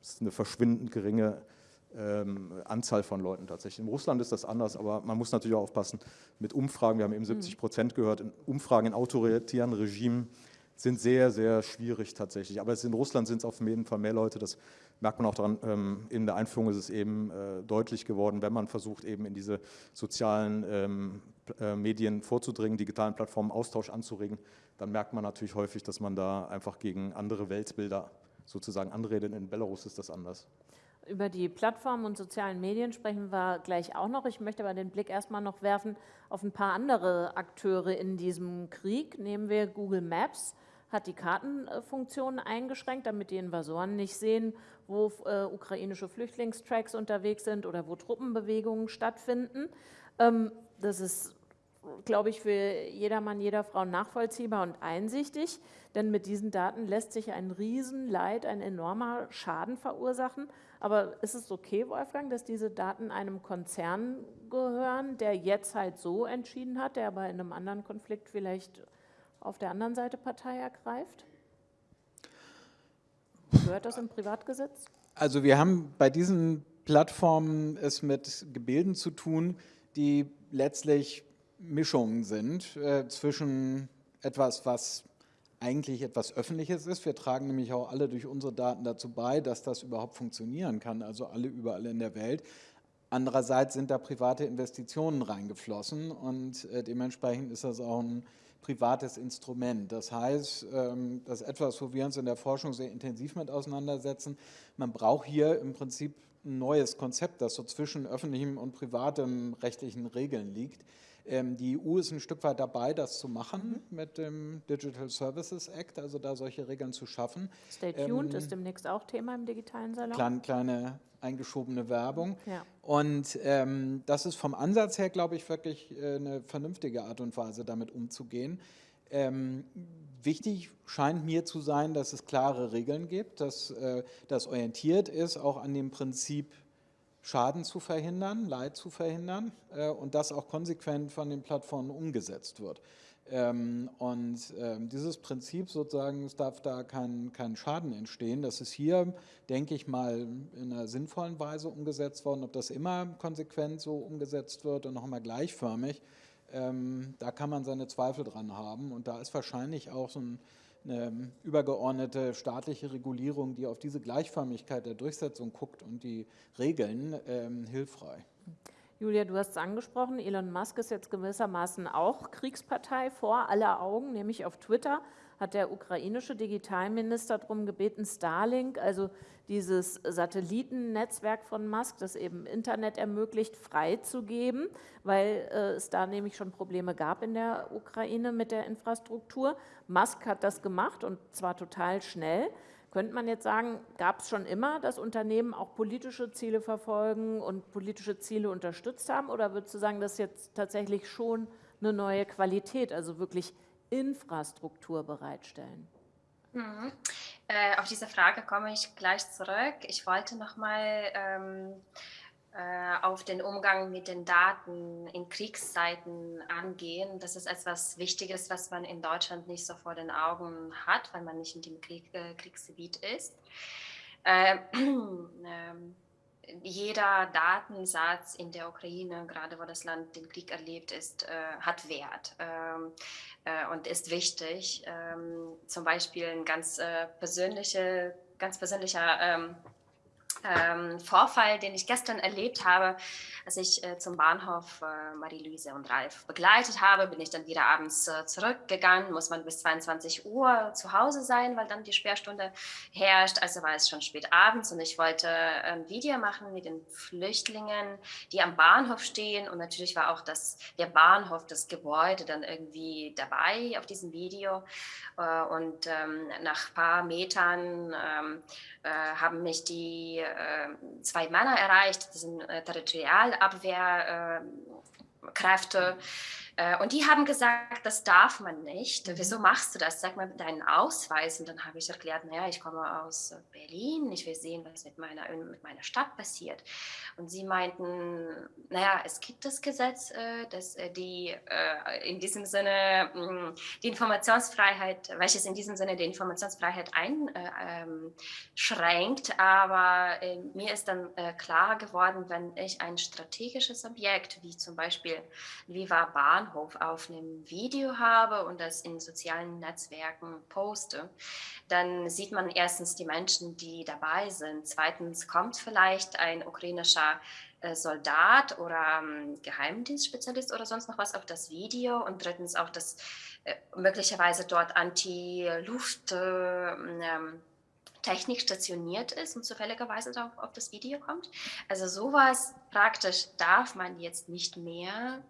das ist eine verschwindend geringe ähm, Anzahl von Leuten tatsächlich. In Russland ist das anders, aber man muss natürlich auch aufpassen mit Umfragen. Wir haben eben 70 hm. Prozent gehört, in Umfragen in autoritären Regimen sind sehr, sehr schwierig tatsächlich. Aber in Russland sind es auf jeden Fall mehr Leute, das merkt man auch daran, ähm, in der Einführung ist es eben äh, deutlich geworden, wenn man versucht, eben in diese sozialen ähm, äh, Medien vorzudringen, digitalen Plattformen Austausch anzuregen, dann merkt man natürlich häufig, dass man da einfach gegen andere Weltbilder sozusagen anredet. In Belarus ist das anders. Über die Plattformen und sozialen Medien sprechen wir gleich auch noch. Ich möchte aber den Blick erstmal noch werfen auf ein paar andere Akteure in diesem Krieg. Nehmen wir Google Maps hat die Kartenfunktion eingeschränkt, damit die Invasoren nicht sehen, wo äh, ukrainische Flüchtlingstracks unterwegs sind oder wo Truppenbewegungen stattfinden. Ähm, das ist, glaube ich, für jedermann, jeder Frau nachvollziehbar und einsichtig, denn mit diesen Daten lässt sich ein Riesenleid, ein enormer Schaden verursachen. Aber ist es okay, Wolfgang, dass diese Daten einem Konzern gehören, der jetzt halt so entschieden hat, der aber in einem anderen Konflikt vielleicht auf der anderen Seite Partei ergreift? Gehört das im Privatgesetz? Also wir haben bei diesen Plattformen es mit Gebilden zu tun, die letztlich Mischungen sind äh, zwischen etwas, was eigentlich etwas Öffentliches ist. Wir tragen nämlich auch alle durch unsere Daten dazu bei, dass das überhaupt funktionieren kann, also alle überall in der Welt. Andererseits sind da private Investitionen reingeflossen und äh, dementsprechend ist das auch ein privates Instrument. Das heißt, ähm, das ist etwas, wo wir uns in der Forschung sehr intensiv mit auseinandersetzen. Man braucht hier im Prinzip ein neues Konzept, das so zwischen öffentlichem und privatem rechtlichen Regeln liegt. Ähm, die EU ist ein Stück weit dabei, das zu machen mhm. mit dem Digital Services Act, also da solche Regeln zu schaffen. Stay tuned ähm, ist demnächst auch Thema im digitalen Salon. Kleine, kleine eingeschobene Werbung. Ja. Und ähm, das ist vom Ansatz her, glaube ich, wirklich äh, eine vernünftige Art und Weise, damit umzugehen. Ähm, wichtig scheint mir zu sein, dass es klare Regeln gibt, dass äh, das orientiert ist auch an dem Prinzip Schaden zu verhindern, Leid zu verhindern äh, und das auch konsequent von den Plattformen umgesetzt wird. Ähm, und ähm, dieses Prinzip sozusagen, es darf da kein, kein Schaden entstehen, das ist hier, denke ich mal, in einer sinnvollen Weise umgesetzt worden. Ob das immer konsequent so umgesetzt wird und noch einmal gleichförmig, ähm, da kann man seine Zweifel dran haben. Und da ist wahrscheinlich auch so ein eine übergeordnete staatliche Regulierung, die auf diese Gleichförmigkeit der Durchsetzung guckt und die Regeln, ähm, hilfreich. Julia, du hast es angesprochen, Elon Musk ist jetzt gewissermaßen auch Kriegspartei vor aller Augen, nämlich auf Twitter hat der ukrainische Digitalminister darum gebeten, Starlink, also dieses Satellitennetzwerk von Musk, das eben Internet ermöglicht, freizugeben, weil äh, es da nämlich schon Probleme gab in der Ukraine mit der Infrastruktur. Musk hat das gemacht und zwar total schnell. Könnte man jetzt sagen, gab es schon immer, dass Unternehmen auch politische Ziele verfolgen und politische Ziele unterstützt haben? Oder würdest du sagen, das ist jetzt tatsächlich schon eine neue Qualität, also wirklich Infrastruktur bereitstellen? Mhm. Äh, auf diese Frage komme ich gleich zurück. Ich wollte noch mal ähm, äh, auf den Umgang mit den Daten in Kriegszeiten angehen. Das ist etwas Wichtiges, was man in Deutschland nicht so vor den Augen hat, weil man nicht in dem Krieg, äh, Kriegsgebiet ist. Äh, [clears throat] ähm, jeder Datensatz in der Ukraine, gerade wo das Land den Krieg erlebt ist, äh, hat Wert ähm, äh, und ist wichtig. Ähm, zum Beispiel ein ganz äh, persönliche, ganz persönlicher ähm, ähm, Vorfall, den ich gestern erlebt habe, als ich äh, zum Bahnhof äh, Marie-Louise und Ralf begleitet habe, bin ich dann wieder abends äh, zurückgegangen, muss man bis 22 Uhr zu Hause sein, weil dann die Sperrstunde herrscht, also war es schon spät abends und ich wollte ein Video machen mit den Flüchtlingen, die am Bahnhof stehen. Und natürlich war auch das, der Bahnhof, das Gebäude dann irgendwie dabei auf diesem Video. Äh, und ähm, nach ein paar Metern ähm, äh, haben mich die zwei Männer erreicht, die sind Territorialabwehrkräfte. Äh, und die haben gesagt, das darf man nicht. Mhm. Wieso machst du das? Sag mal deinen Ausweis. Und dann habe ich erklärt, naja, ich komme aus Berlin, ich will sehen, was mit meiner, mit meiner Stadt passiert. Und sie meinten, naja, es gibt das Gesetz, äh, das äh, die in diesem Sinne mm, die Informationsfreiheit, welches in diesem Sinne die Informationsfreiheit einschränkt. Ähm, Aber mir ist dann klar geworden, wenn ich ein strategisches Objekt, wie zum Beispiel Viva Bahn, Bahnhof auf einem Video habe und das in sozialen Netzwerken poste, dann sieht man erstens die Menschen, die dabei sind. Zweitens kommt vielleicht ein ukrainischer äh, Soldat oder ähm, Geheimdienstspezialist oder sonst noch was auf das Video und drittens auch das äh, möglicherweise dort Anti-Luft äh, ähm, Technik stationiert ist und zufälligerweise auf, auf das Video kommt. Also sowas praktisch darf man jetzt nicht mehr.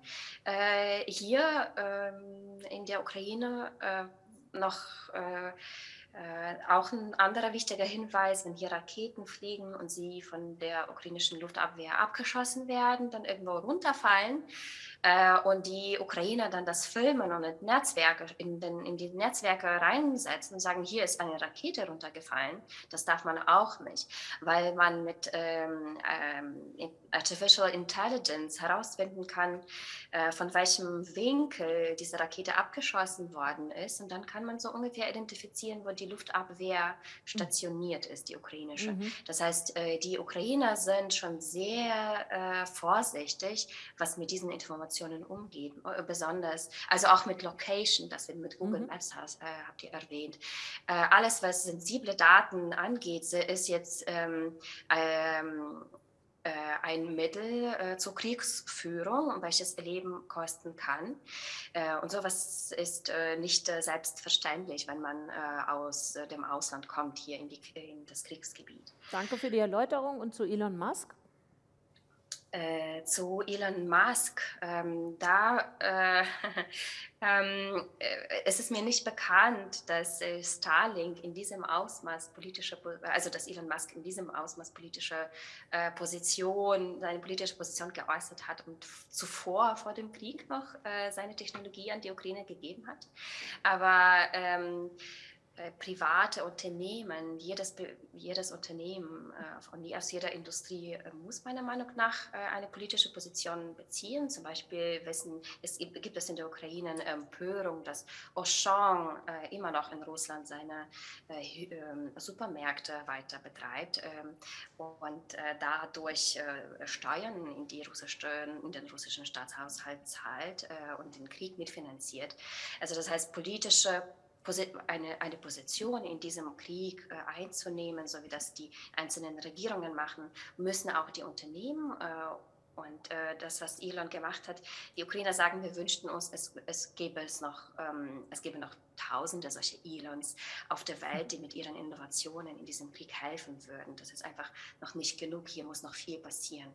Äh, hier ähm, in der Ukraine äh, noch äh, äh, auch ein anderer wichtiger Hinweis, wenn hier Raketen fliegen und sie von der ukrainischen Luftabwehr abgeschossen werden, dann irgendwo runterfallen, äh, und die Ukrainer dann das filmen und in Netzwerke, in, den, in die Netzwerke reinsetzen und sagen, hier ist eine Rakete runtergefallen, das darf man auch nicht, weil man mit ähm, ähm, Artificial Intelligence herausfinden kann, äh, von welchem Winkel diese Rakete abgeschossen worden ist und dann kann man so ungefähr identifizieren, wo die Luftabwehr stationiert ist, die ukrainische. Mhm. Das heißt, äh, die Ukrainer sind schon sehr äh, vorsichtig, was mit diesen Informationen umgeht, äh, besonders, also auch mit Location, das wir mit Google mhm. Maps hast, äh, habt ihr erwähnt. Äh, alles, was sensible Daten angeht, ist jetzt ähm, ähm, äh, ein Mittel äh, zur Kriegsführung, welches Leben kosten kann. Äh, und sowas ist äh, nicht äh, selbstverständlich, wenn man aus dem Ausland kommt, hier in, die, in, das Kriegsgebiet. Danke für die Erläuterung und zu Elon Musk. Äh, zu Elon Musk, ähm, da äh, [laughs] ähm, äh, es ist mir nicht bekannt, dass äh, Starlink in diesem Ausmaß politische, also dass Elon Musk in diesem Ausmaß politische äh, Position, seine politische Position geäußert hat und zuvor vor dem Krieg noch äh, seine Technologie an die Ukraine gegeben hat. Aber ähm, äh, private Unternehmen, jedes, jedes Unternehmen äh, von, aus jeder Industrie äh, muss meiner Meinung nach eine politische Position beziehen. Zum Beispiel wissen, es gibt, gibt es in der Ukraine Empörung, dass Auchan immer noch in Russland seine ähm, Supermärkte weiter betreibt ähm, und dadurch Steuern in, die russische, in den russischen Staatshaushalt zahlt und den Krieg mitfinanziert. Also das heißt, politische eine, eine Position in diesem Krieg äh, einzunehmen, so wie das die einzelnen Regierungen machen, müssen auch die Unternehmen äh, und äh, das, was Elon gemacht hat, die Ukrainer sagen, wir wünschten uns, es, es gäbe es noch, ähm, es gäbe noch Tausende solche Elons auf der Welt, die mit ihren Innovationen in diesem Krieg helfen würden. Das ist einfach noch nicht genug. Hier muss noch viel passieren.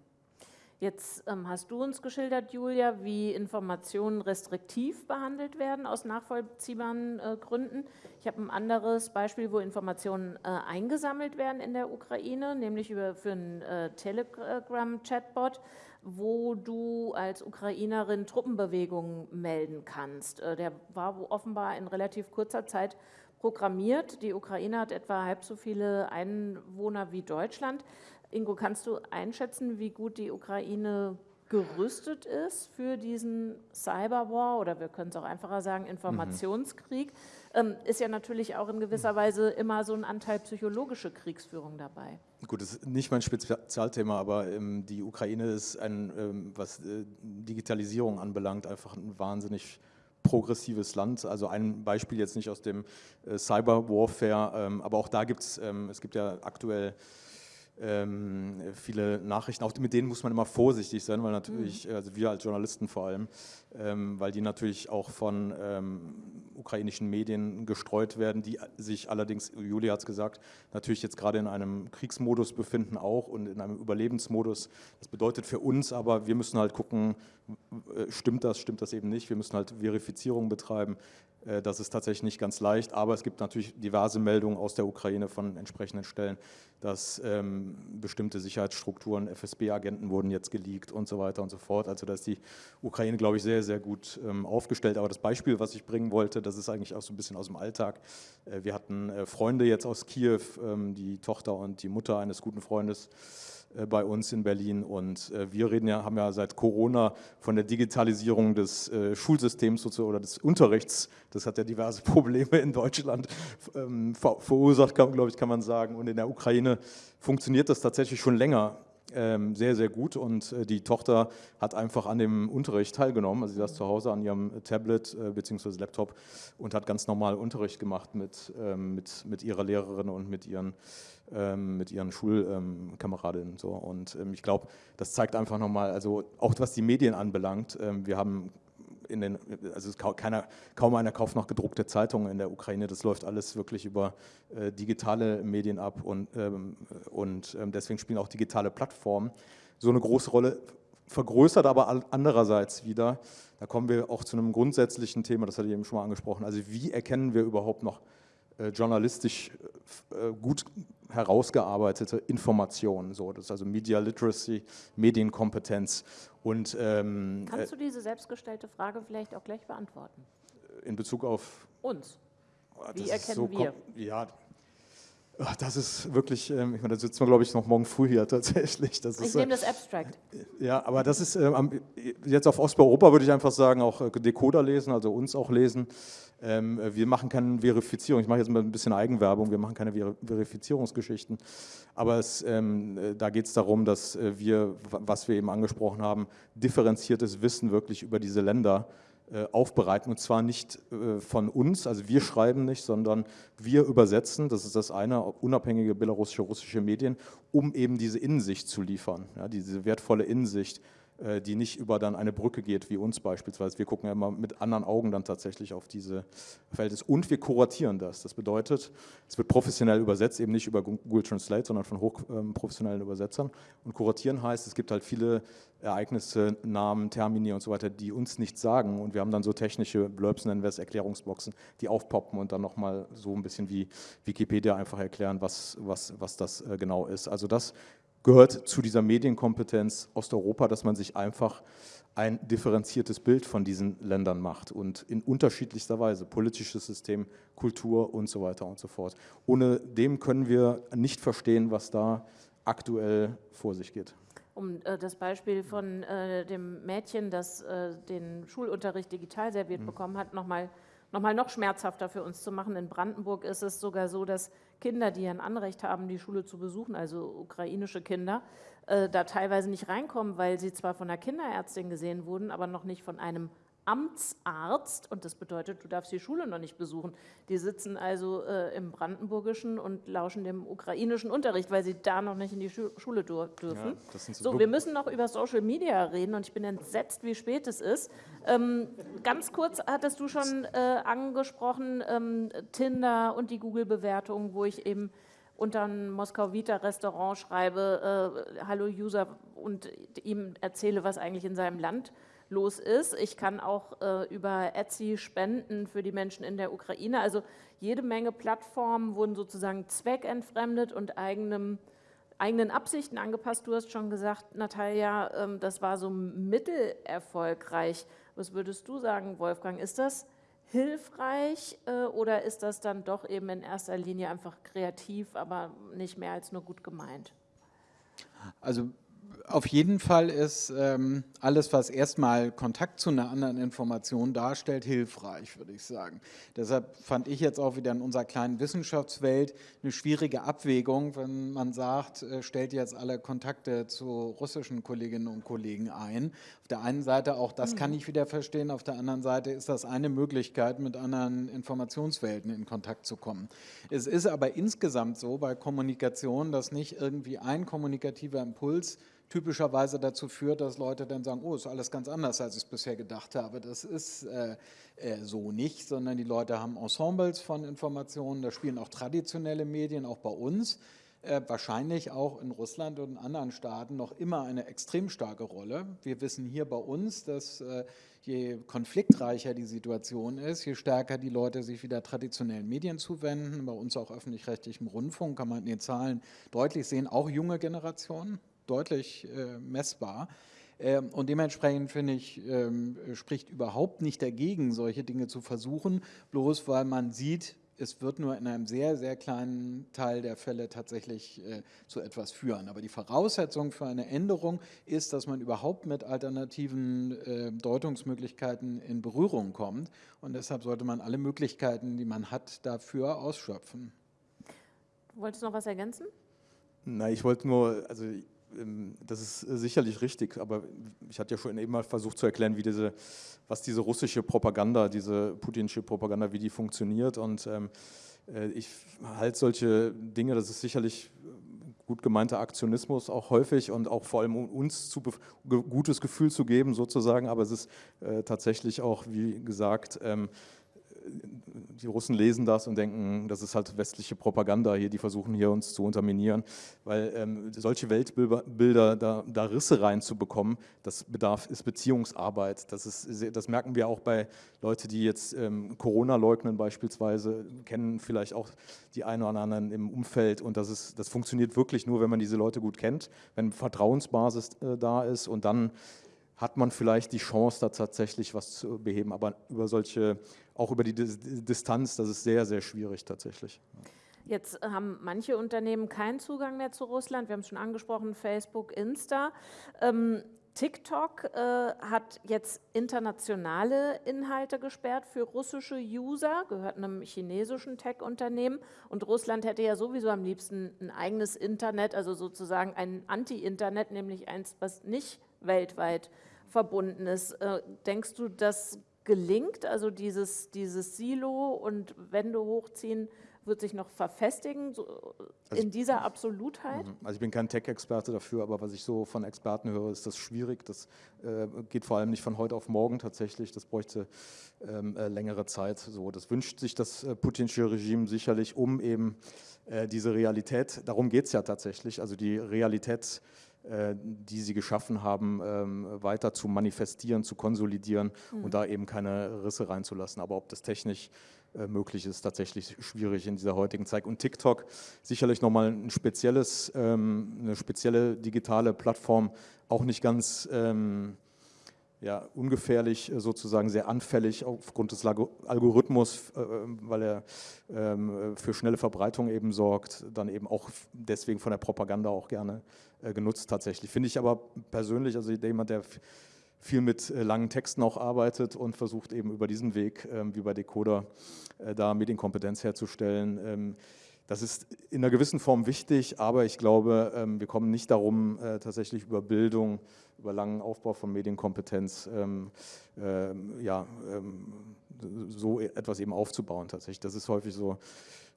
Jetzt ähm, hast du uns geschildert, Julia, wie Informationen restriktiv behandelt werden aus nachvollziehbaren äh, Gründen. Ich habe ein anderes Beispiel, wo Informationen äh, eingesammelt werden in der Ukraine, nämlich über, für einen äh, Telegram-Chatbot, wo du als Ukrainerin Truppenbewegungen melden kannst. Äh, der war offenbar in relativ kurzer Zeit programmiert. Die Ukraine hat etwa halb so viele Einwohner wie Deutschland. Ingo, kannst du einschätzen, wie gut die Ukraine gerüstet ist für diesen Cyberwar oder wir können es auch einfacher sagen, Informationskrieg? Mhm. Ist ja natürlich auch in gewisser Weise immer so ein Anteil psychologische Kriegsführung dabei. Gut, das ist nicht mein Spezialthema, aber ähm, die Ukraine ist, ein, ähm, was äh, Digitalisierung anbelangt, einfach ein wahnsinnig progressives Land. Also ein Beispiel jetzt nicht aus dem äh, Cyberwarfare, ähm, aber auch da gibt es, ähm, es gibt ja aktuell ähm, viele Nachrichten, auch mit denen muss man immer vorsichtig sein, weil natürlich, mhm. also wir als Journalisten vor allem, ähm, weil die natürlich auch von ähm, ukrainischen Medien gestreut werden, die sich allerdings, Julia hat es gesagt, natürlich jetzt gerade in einem Kriegsmodus befinden auch und in einem Überlebensmodus. Das bedeutet für uns aber, wir müssen halt gucken, äh, stimmt das, stimmt das eben nicht, wir müssen halt Verifizierung betreiben, äh, das ist tatsächlich nicht ganz leicht, aber es gibt natürlich diverse Meldungen aus der Ukraine von entsprechenden Stellen, dass ähm, bestimmte Sicherheitsstrukturen, FSB-Agenten wurden jetzt geleakt und so weiter und so fort. Also da ist die Ukraine, glaube ich, sehr, sehr gut ähm, aufgestellt. Aber das Beispiel, was ich bringen wollte, das ist eigentlich auch so ein bisschen aus dem Alltag. Äh, wir hatten äh, Freunde jetzt aus Kiew, ähm, die Tochter und die Mutter eines guten Freundes, bei uns in Berlin. Und äh, wir reden ja, haben ja seit Corona von der Digitalisierung des äh, Schulsystems oder des Unterrichts. Das hat ja diverse [laughs] Probleme in Deutschland ähm, verursacht, glaube ich, kann man sagen. Und in der Ukraine funktioniert das tatsächlich schon länger sehr, sehr gut und äh, die Tochter hat einfach an dem Unterricht teilgenommen. Also sie saß zu Hause an ihrem Tablet äh, bzw. Laptop und hat ganz normal Unterricht gemacht mit, ähm, mit, mit ihrer Lehrerin und mit ihren, ähm, mit ihren Schulkameradinnen. So. Und ähm, ich glaube, das zeigt einfach nochmal, also auch was die Medien anbelangt, ähm, wir haben in den, also keiner, kaum einer kauft noch gedruckte Zeitungen in der Ukraine. Das läuft alles wirklich über äh, digitale Medien ab und, ähm, und ähm, deswegen spielen auch digitale Plattformen so eine große Rolle. Vergrößert aber andererseits wieder, da kommen wir auch zu einem grundsätzlichen Thema, das hatte ich eben schon mal angesprochen, also wie erkennen wir überhaupt noch journalistisch äh, gut herausgearbeitete Informationen. So, das ist also Media Literacy, Medienkompetenz. Und, ähm, Kannst du diese selbstgestellte Frage vielleicht auch gleich beantworten? In Bezug auf uns. Wie das erkennen so wir? Ja, das ist wirklich, ähm, ich meine, da sitzen wir, glaube ich, noch morgen früh hier [laughs] tatsächlich. Das ich ist, nehme das Abstract. Ja, aber das ist, ähm, jetzt auf Osteuropa würde ich einfach sagen, auch äh, Decoder lesen, also uns auch lesen. Ähm, wir machen keine Verifizierung, ich mache jetzt mal ein bisschen Eigenwerbung, wir machen keine Verifizierungsgeschichten, aber es, äh, da geht es darum, dass äh, wir, was wir eben angesprochen haben, differenziertes Wissen wirklich über diese Länder äh, aufbereiten. Und zwar nicht äh, von uns, also wir schreiben nicht, sondern wir übersetzen, das ist das eine, unabhängige belarussische, russische Medien, um eben diese Innensicht zu liefern, ja, diese wertvolle Innensicht äh, die nicht über dann eine Brücke geht, wie uns beispielsweise. Wir gucken ja immer mit anderen Augen dann tatsächlich auf diese Verhältnisse. Und wir kuratieren das. Das bedeutet, es wird professionell übersetzt, eben nicht über Google Translate, sondern von hochprofessionellen ähm, Übersetzern. Und kuratieren heißt, es gibt halt viele Ereignisse, Namen, Termini und so weiter, die uns nichts sagen. Und wir haben dann so technische Blurbs, nennen wir es, Erklärungsboxen, die aufpoppen und dann nochmal so ein bisschen wie Wikipedia einfach erklären, was, was, was das äh, genau ist. Also das gehört zu dieser Medienkompetenz Osteuropa, dass man sich einfach ein differenziertes Bild von diesen Ländern macht und in unterschiedlichster Weise, politisches System, Kultur und so weiter und so fort. Ohne dem können wir nicht verstehen, was da aktuell vor sich geht. Um äh, das Beispiel von äh, dem Mädchen, das äh, den Schulunterricht digital serviert mhm. bekommen hat, nochmal nochmal noch schmerzhafter für uns zu machen. In Brandenburg ist es sogar so, dass Kinder, die ein Anrecht haben, die Schule zu besuchen, also ukrainische Kinder, äh, da teilweise nicht reinkommen, weil sie zwar von der Kinderärztin gesehen wurden, aber noch nicht von einem Amtsarzt und das bedeutet, du darfst die Schule noch nicht besuchen. Die sitzen also äh, im Brandenburgischen und lauschen dem ukrainischen Unterricht, weil sie da noch nicht in die Schu Schule dürfen. Ja, so, so wir müssen noch über Social Media reden und ich bin entsetzt, wie spät es ist. Ähm, ganz kurz hattest du schon äh, angesprochen, ähm, Tinder und die Google-Bewertung, wo ich eben unter ein Moskau Vita Restaurant schreibe, äh, Hallo User und ihm erzähle, was eigentlich in seinem Land passiert los ist. Ich kann auch äh, über Etsy spenden für die Menschen in der Ukraine. Also jede Menge Plattformen wurden sozusagen zweckentfremdet und eigenem, eigenen Absichten angepasst. Du hast schon gesagt, Natalia, ähm, das war so mittelerfolgreich. Was würdest du sagen, Wolfgang? Ist das hilfreich äh, oder ist das dann doch eben in erster Linie einfach kreativ, aber nicht mehr als nur gut gemeint? Also auf jeden Fall ist ähm, alles, was erstmal Kontakt zu einer anderen Information darstellt, hilfreich, würde ich sagen. Deshalb fand ich jetzt auch wieder in unserer kleinen Wissenschaftswelt eine schwierige Abwägung, wenn man sagt, äh, stellt jetzt alle Kontakte zu russischen Kolleginnen und Kollegen ein. Auf der einen Seite auch das mhm. kann ich wieder verstehen, auf der anderen Seite ist das eine Möglichkeit, mit anderen Informationswelten in Kontakt zu kommen. Es ist aber insgesamt so bei Kommunikation, dass nicht irgendwie ein kommunikativer Impuls typischerweise dazu führt, dass Leute dann sagen, oh, ist alles ganz anders, als ich es bisher gedacht habe. Das ist äh, äh, so nicht, sondern die Leute haben Ensembles von Informationen, da spielen auch traditionelle Medien, auch bei uns, äh, wahrscheinlich auch in Russland und in anderen Staaten noch immer eine extrem starke Rolle. Wir wissen hier bei uns, dass äh, je konfliktreicher die Situation ist, je stärker die Leute sich wieder traditionellen Medien zuwenden, bei uns auch öffentlich-rechtlichem Rundfunk kann man in den Zahlen deutlich sehen, auch junge Generationen, deutlich äh, messbar. Ähm, und dementsprechend finde ich, ähm, spricht überhaupt nicht dagegen, solche Dinge zu versuchen, bloß weil man sieht, es wird nur in einem sehr, sehr kleinen Teil der Fälle tatsächlich äh, zu etwas führen. Aber die Voraussetzung für eine Änderung ist, dass man überhaupt mit alternativen äh, Deutungsmöglichkeiten in Berührung kommt. Und deshalb sollte man alle Möglichkeiten, die man hat, dafür ausschöpfen. Wolltest du noch was ergänzen? Nein, ich wollte nur, also das ist äh, sicherlich richtig, aber ich hatte ja schon eben mal versucht zu erklären, wie diese, was diese russische Propaganda, diese putinsche Propaganda, wie die funktioniert. Und ähm, äh, ich halte solche Dinge, das ist sicherlich gut gemeinter Aktionismus auch häufig und auch vor allem uns zu gutes Gefühl zu geben sozusagen, aber es ist äh, tatsächlich auch, wie gesagt, ähm, die Russen lesen das und denken, das ist halt westliche Propaganda hier, die versuchen hier uns zu unterminieren, weil ähm, solche Weltbilder, da, da, Risse reinzubekommen, das bedarf, ist Beziehungsarbeit. Das, ist, das merken wir auch bei Leuten, die jetzt ähm, Corona leugnen beispielsweise, kennen vielleicht auch die einen oder anderen im Umfeld und das, ist, das funktioniert wirklich nur, wenn man diese Leute gut kennt, wenn Vertrauensbasis äh, da ist und dann hat man vielleicht die Chance, da tatsächlich was zu beheben. Aber über solche, auch über die Distanz, das ist sehr, sehr schwierig tatsächlich. Jetzt haben manche Unternehmen keinen Zugang mehr zu Russland. Wir haben es schon angesprochen, Facebook, Insta. Ähm, TikTok äh, hat jetzt internationale Inhalte gesperrt für russische User, gehört einem chinesischen Tech-Unternehmen. Und Russland hätte ja sowieso am liebsten ein eigenes Internet, also sozusagen ein Anti-Internet, nämlich eins, was nicht weltweit verbunden ist. Äh, denkst du, das gelingt, also dieses, dieses Silo und Wände hochziehen, wird sich noch verfestigen so also in dieser Absolutheit? Mhm. Also ich bin kein Tech-Experte dafür, aber was ich so von Experten höre, ist das schwierig. Das äh, geht vor allem nicht von heute auf morgen tatsächlich. Das bräuchte ähm, äh, längere Zeit. So, das wünscht sich das äh, putinsche Regime sicherlich, um eben äh, diese Realität, darum geht es ja tatsächlich, also die Realität die sie geschaffen haben, ähm, weiter zu manifestieren, zu konsolidieren mhm. und da eben keine Risse reinzulassen. Aber ob das technisch äh, möglich ist, tatsächlich schwierig in dieser heutigen Zeit. Und TikTok sicherlich nochmal ein spezielles, ähm, eine spezielle digitale Plattform, auch nicht ganz ähm, ja, ungefährlich, äh, sozusagen sehr anfällig aufgrund des Algorithmus, äh, weil er ähm, für schnelle Verbreitung eben sorgt, dann eben auch deswegen von der Propaganda auch gerne äh, genutzt tatsächlich. Finde ich aber persönlich, also jemand, der viel mit langen Texten auch arbeitet und versucht eben über diesen Weg, ähm, wie bei Decoder, da Medienkompetenz herzustellen, ähm, das ist in einer gewissen Form wichtig, aber ich glaube, ähm, wir kommen nicht darum, äh, tatsächlich über Bildung, über langen Aufbau von Medienkompetenz, ähm, ähm, ja, so etwas eben aufzubauen tatsächlich. Das ist häufig so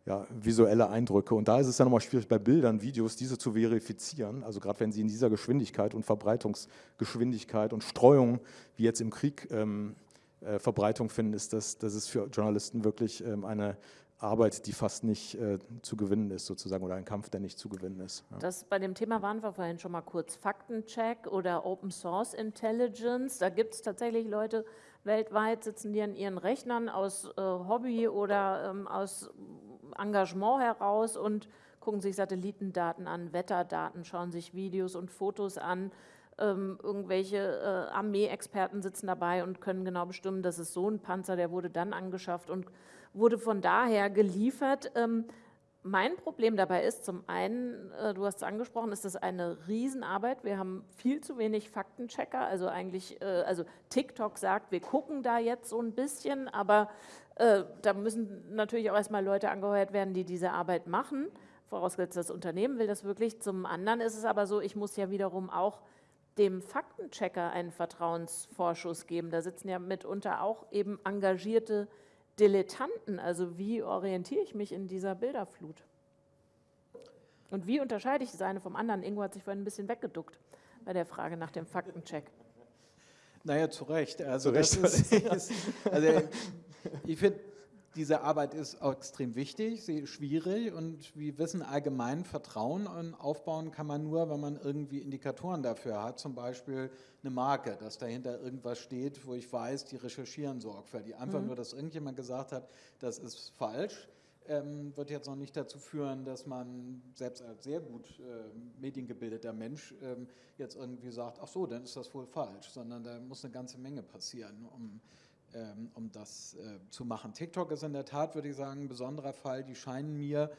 ja, visuelle Eindrücke. Und da ist es dann nochmal schwierig, bei Bildern, Videos, diese zu verifizieren. Also gerade wenn sie in dieser Geschwindigkeit und Verbreitungsgeschwindigkeit und Streuung, wie jetzt im Krieg, ähm, äh, Verbreitung finden, ist das, das ist für Journalisten wirklich ähm, eine, Arbeit, die fast nicht äh, zu gewinnen ist, sozusagen, oder ein Kampf, der nicht zu gewinnen ist. Ja. Das, bei dem Thema waren wir vorhin schon mal kurz. Faktencheck oder Open Source Intelligence. Da gibt es tatsächlich Leute weltweit, sitzen die an ihren Rechnern aus äh, Hobby oder ähm, aus Engagement heraus und gucken sich Satellitendaten an, Wetterdaten, schauen sich Videos und Fotos an. Ähm, irgendwelche äh, Armeeexperten sitzen dabei und können genau bestimmen, das ist so ein Panzer, der wurde dann angeschafft und wurde von daher geliefert. Ähm, mein Problem dabei ist zum einen, äh, du hast es angesprochen, ist das eine Riesenarbeit. Wir haben viel zu wenig Faktenchecker. Also eigentlich, äh, also TikTok sagt, wir gucken da jetzt so ein bisschen, aber äh, da müssen natürlich auch erstmal Leute angeheuert werden, die diese Arbeit machen. Vorausgesetzt, das Unternehmen will das wirklich. Zum anderen ist es aber so, ich muss ja wiederum auch dem Faktenchecker einen Vertrauensvorschuss geben. Da sitzen ja mitunter auch eben engagierte Dilettanten. Also wie orientiere ich mich in dieser Bilderflut? Und wie unterscheide ich das eine vom anderen? Ingo hat sich vorhin ein bisschen weggeduckt bei der Frage nach dem Faktencheck. Naja, zu Recht. Also, zu Recht. Ist, [laughs] ist, also ich finde, diese Arbeit ist extrem wichtig, sie ist schwierig und wir wissen allgemein, Vertrauen aufbauen kann man nur, wenn man irgendwie Indikatoren dafür hat, zum Beispiel eine Marke, dass dahinter irgendwas steht, wo ich weiß, die recherchieren sorgfältig. Einfach mhm. nur, dass irgendjemand gesagt hat, das ist falsch, ähm, wird jetzt noch nicht dazu führen, dass man selbst als sehr gut äh, mediengebildeter Mensch ähm, jetzt irgendwie sagt, ach so, dann ist das wohl falsch, sondern da muss eine ganze Menge passieren, um um das äh, zu machen. TikTok ist in der Tat, würde ich sagen, ein besonderer Fall. Die scheinen mir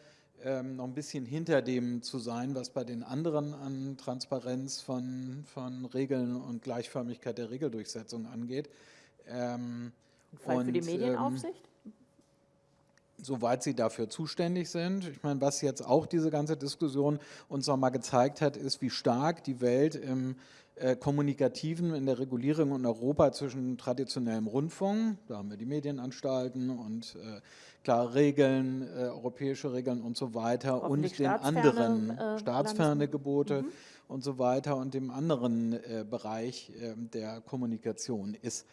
ähm, noch ein bisschen hinter dem zu sein, was bei den anderen an Transparenz von, von Regeln und Gleichförmigkeit der Regeldurchsetzung angeht. Ähm, Fall und, für die Medienaufsicht? Ähm, soweit sie dafür zuständig sind. Ich meine, was jetzt auch diese ganze Diskussion uns nochmal gezeigt hat, ist, wie stark die Welt im kommunikativen in der Regulierung in Europa zwischen traditionellem Rundfunk, da haben wir die Medienanstalten und äh, klare Regeln, äh, europäische Regeln und so weiter und den anderen äh, staatsferne Gebote. Mhm. und so weiter und dem anderen äh, Bereich äh, der Kommunikation ist.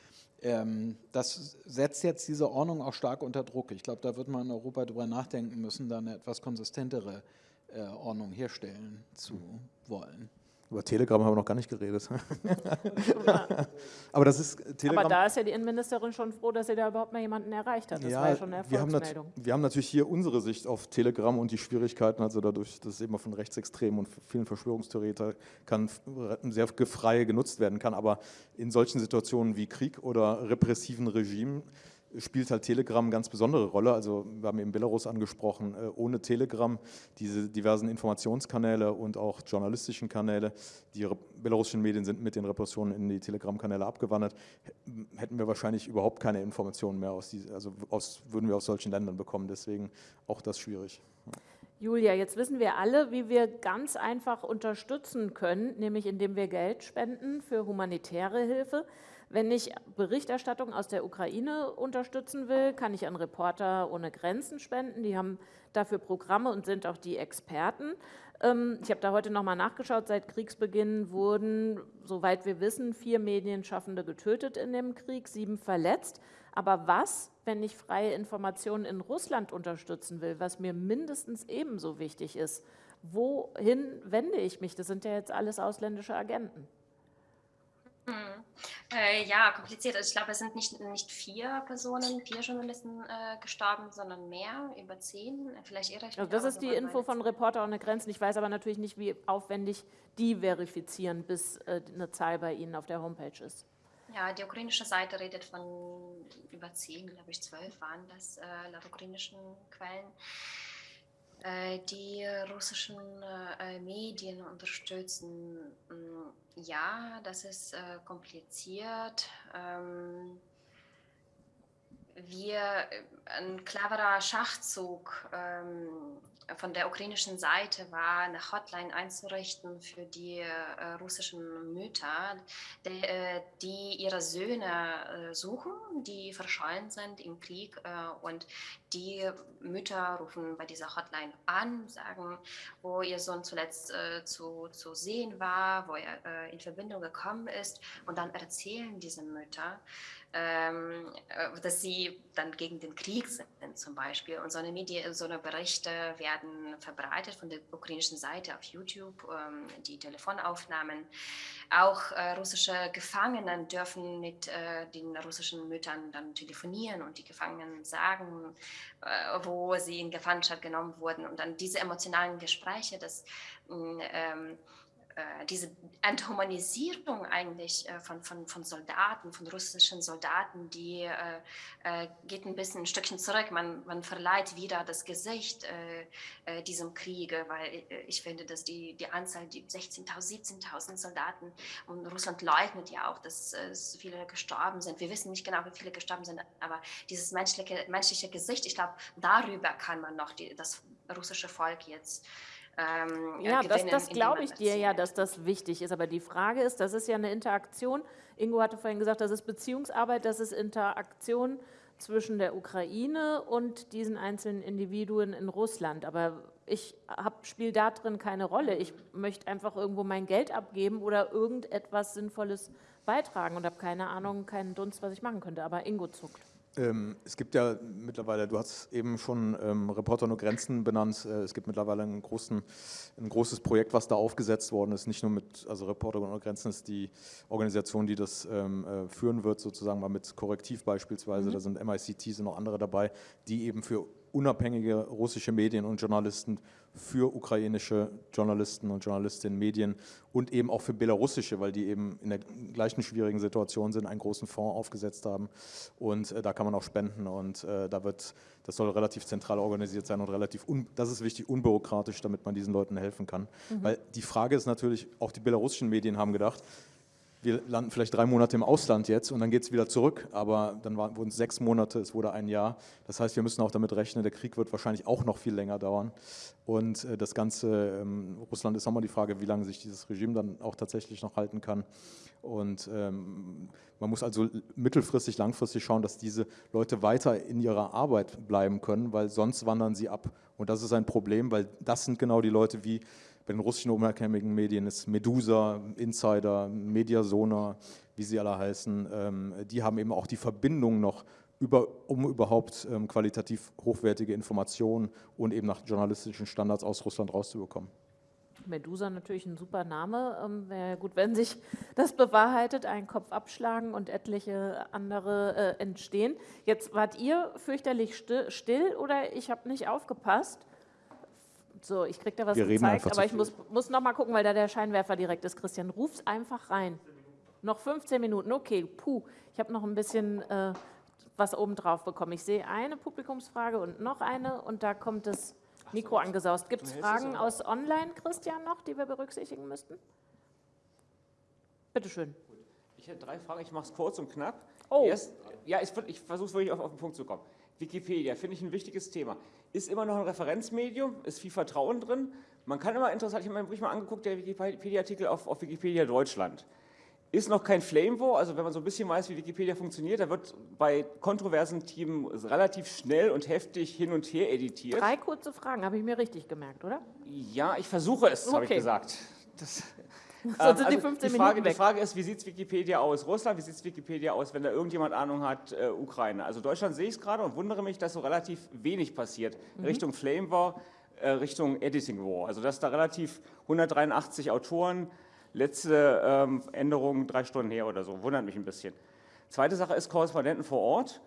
Ähm, das setzt jetzt diese Ordnung auch stark unter Druck. Ich glaube, da wird man in Europa darüber nachdenken müssen, da eine etwas konsistentere äh, Ordnung herstellen zu wollen. Über Telegram haben wir noch gar nicht geredet. [laughs] aber das ist Telegram. Aber da ist ja die Innenministerin schon froh, dass sie da überhaupt mal jemanden erreicht hat. Das ja, war ja schon eine Erfolgsmeldung. Wir haben, wir haben natürlich hier unsere Sicht auf Telegram und die Schwierigkeiten, also dadurch, dass es eben von Rechtsextremen und vielen Verschwörungstheoretikern sehr frei genutzt werden kann. Aber in solchen Situationen wie Krieg oder repressiven Regimen spielt halt Telegram eine ganz besondere Rolle. Also wir haben eben Belarus angesprochen. Äh, ohne Telegram, diese diversen Informationskanäle und auch journalistischen Kanäle, die belarussischen Medien sind mit den Repressionen in die Telegram-Kanäle abgewandert, hätten wir wahrscheinlich überhaupt keine Informationen mehr aus, diese, also aus, würden wir aus solchen Ländern bekommen. Deswegen auch das schwierig. Julia, jetzt wissen wir alle, wie wir ganz einfach unterstützen können, nämlich indem wir Geld spenden für humanitäre Hilfe. Wenn ich Berichterstattung aus der Ukraine unterstützen will, kann ich an Reporter ohne Grenzen spenden. Die haben dafür Programme und sind auch die Experten. Ähm, ich habe da heute nochmal nachgeschaut. Seit Kriegsbeginn wurden, soweit wir wissen, vier Medienschaffende getötet in dem Krieg, sieben verletzt. Aber was, wenn ich freie Informationen in Russland unterstützen will, was mir mindestens ebenso wichtig ist? Wohin wende ich mich? Das sind ja jetzt alles ausländische Agenten. Hm. Äh, ja, kompliziert. Also ich glaube, es sind nicht, nicht vier Personen, vier Journalisten äh, gestorben, sondern mehr, über zehn. Vielleicht irre ich also Das ist die Info von Reporter ohne Grenzen. Ich weiß aber natürlich nicht, wie aufwendig die verifizieren, bis äh, eine Zahl bei Ihnen auf der Homepage ist. Ja, die ukrainische Seite redet von über zehn, glaube ich, zwölf waren das äh, laut ukrainischen Quellen. Äh, die russischen äh, Medien unterstützen. Mm, ja, das ist äh, kompliziert. Ähm, wir, ein cleverer Schachzug ähm, von der ukrainischen Seite war, eine Hotline einzurichten für die äh, russischen Mütter, die, äh, die ihre Söhne äh, suchen, die verschollen sind im Krieg. Äh, und die Mütter rufen bei dieser Hotline an, sagen, wo ihr Sohn zuletzt äh, zu, zu sehen war, wo er äh, in Verbindung gekommen ist. Und dann erzählen diese Mütter, ähm, äh, dass sie dann gegen den Krieg sind zum Beispiel. Und so eine, Medien, so eine Berichte werden verbreitet von der ukrainischen Seite auf YouTube, ähm, die Telefonaufnahmen. Auch äh, russische Gefangene dürfen mit äh, den russischen Müttern dann telefonieren und die Gefangenen sagen, äh, wo sie in Gefangenschaft genommen wurden. Und dann diese emotionalen Gespräche, das mm, ähm, äh, diese Enthumanisierung eigentlich äh, von, von, von Soldaten, von russischen Soldaten, die äh, äh, geht ein bisschen ein Stückchen zurück. Man, man verleiht wieder das Gesicht äh, äh diesem Kriege, weil ich finde, dass die, die Anzahl, die 16.000, 17.000 Soldaten und Russland leugnet ja auch, dass viele gestorben sind. Wir wissen nicht genau, wie viele gestorben sind, aber dieses menschliche, menschliche Gesicht, ich glaube, darüber kann man noch die, das russische Volk jetzt ähm, ja, das, das glaube ich dir ja, dass das wichtig ist. Aber die Frage ist, das ist ja eine Interaktion. Ingo hatte vorhin gesagt, das ist Beziehungsarbeit, das ist Interaktion zwischen der Ukraine und diesen einzelnen Individuen in Russland. Aber ich spiele da drin keine Rolle. Ich möchte einfach irgendwo mein Geld abgeben oder irgendetwas Sinnvolles beitragen und habe keine Ahnung, keinen Dunst, was ich machen könnte. Aber Ingo zuckt. Ähm, es gibt ja mittlerweile, du hast eben schon ähm, Reporter ohne Grenzen benannt, äh, es gibt mittlerweile großen, ein großes Projekt, was da aufgesetzt worden ist, nicht nur mit, also Reporter ohne Grenzen ist die Organisation, die das ähm, äh, führen wird, sozusagen mal mit Korrektiv beispielsweise, mhm. da sind MICT, sind noch andere dabei, die eben für unabhängige russische Medien und Journalisten für ukrainische Journalisten und Journalistinnen, Medien und eben auch für belarussische, weil die eben in der gleichen schwierigen Situation sind, einen großen Fonds aufgesetzt haben und äh, da kann man auch spenden und äh, da wird, das soll relativ zentral organisiert sein und relativ, das ist wichtig, unbürokratisch, damit man diesen Leuten helfen kann. Mhm. Weil die Frage ist natürlich, auch die belarussischen Medien haben gedacht, wir landen vielleicht drei Monate im Ausland jetzt und dann geht es wieder zurück, aber dann wurden es sechs Monate, es wurde ein Jahr. Das heißt, wir müssen auch damit rechnen, der Krieg wird wahrscheinlich auch noch viel länger dauern. Und äh, das Ganze, ähm, Russland ist nochmal die Frage, wie lange sich dieses Regime dann auch tatsächlich noch halten kann. Und ähm, man muss also mittelfristig, langfristig schauen, dass diese Leute weiter in ihrer Arbeit bleiben können, weil sonst wandern sie ab. Und das ist ein Problem, weil das sind genau die Leute wie bei den russischen unabhängigen Medien ist Medusa, Insider, Mediasona, wie sie alle heißen, ähm, die haben eben auch die Verbindung noch über, um überhaupt ähm, qualitativ hochwertige Informationen und eben nach journalistischen Standards aus Russland rauszubekommen. Medusa natürlich ein super Name. Ähm, Wäre gut, wenn sich das bewahrheitet, einen Kopf abschlagen und etliche andere äh, entstehen. Jetzt wart ihr fürchterlich still, still oder ich habe nicht aufgepasst. So, ich kriege da was Wir gezeigt, aber ich muss, muss noch mal gucken, weil da der Scheinwerfer direkt ist. Christian, ruf's einfach rein. Noch 15 Minuten, okay, puh. Ich habe noch ein bisschen äh, was obendrauf bekommen. Ich sehe eine Publikumsfrage und noch eine und da kommt das Mikro angesaust. Gibt es Fragen aus Online, Christian, noch, die wir berücksichtigen müssten? Bitte schön. Ich hätte drei Fragen, ich mache es kurz und knapp. Oh. Erst, ja, ich, ich versuche es wirklich auf, auf den Punkt zu kommen. Wikipedia, finde ich ein wichtiges Thema. Ist immer noch ein Referenzmedium, ist viel Vertrauen drin. Man kann immer interessant, ich habe mir wirklich mal angeguckt, der Wikipedia-Artikel auf, auf Wikipedia Deutschland. Ist noch kein Flame War, also wenn man so ein bisschen weiß, wie Wikipedia funktioniert, da wird bei kontroversen Themen relativ schnell und heftig hin und her editiert. Drei kurze Fragen, habe ich mir richtig gemerkt, oder? Ja, ich versuche es, habe ich Okay. gesagt. Das, [laughs] Sonst sind die also 15 die Frage, Minuten Die weg. Frage ist, wie sieht es Wikipedia aus? Russland, wie sieht es Wikipedia aus, wenn da irgendjemand Ahnung hat, äh, Ukraine? Also Deutschland sehe ich es gerade und wundere mich, dass so relativ wenig passiert. Mhm. Richtung Flame War, äh, Richtung Editing War. Also dass da relativ 183 Autoren, letzte ähm, Änderung drei Stunden her oder so. Wundert mich ein bisschen. Zweite Sache ist Korrespondenten vor Ort.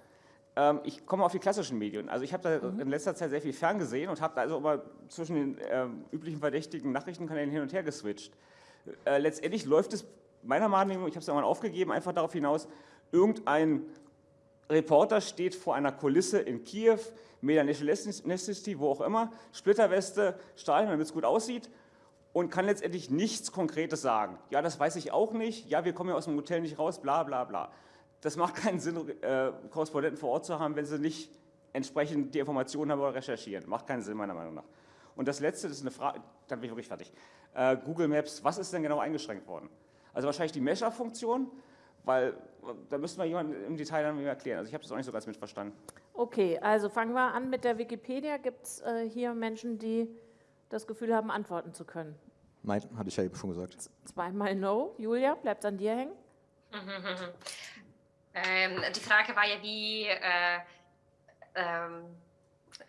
Ähm, ich komme auf die klassischen Medien. Also ich habe da Mhm. in letzter Zeit sehr viel ferngesehen und habe da also immer zwischen den ähm, üblichen verdächtigen Nachrichtenkanälen hin und her geswitcht. Äh, letztendlich läuft es meiner Meinung nach, ich habe es ja mal aufgegeben, einfach darauf hinaus, irgendein Reporter steht vor einer Kulisse in Kiew, Media Necessity, wo auch immer, Splitterweste, Stahlhelm, damit es gut aussieht und kann letztendlich nichts Konkretes sagen. Ja, das weiß ich auch nicht, ja, wir kommen ja aus dem Hotel nicht raus, bla bla bla. Das macht keinen Sinn, äh, Korrespondenten vor Ort zu haben, wenn sie nicht entsprechend die Informationen haben oder recherchieren. Macht keinen Sinn, meiner Meinung nach. Und das Letzte, das ist eine Frage, dann bin ich wirklich fertig. Äh, Google Maps, was ist denn genau eingeschränkt worden? Also wahrscheinlich die Mesher-Funktion, weil da müsste mal jemand im Detail dann erklären. Also ich habe das auch nicht so ganz mitverstanden. Okay, also fangen wir an mit der Wikipedia. Gibt es äh, hier Menschen, die das Gefühl haben, antworten zu können? Nein, hatte ich ja eben schon gesagt. Zweimal No. Julia, bleibt an dir hängen? [laughs] Ähm, die Frage war ja, wie. Äh, ähm,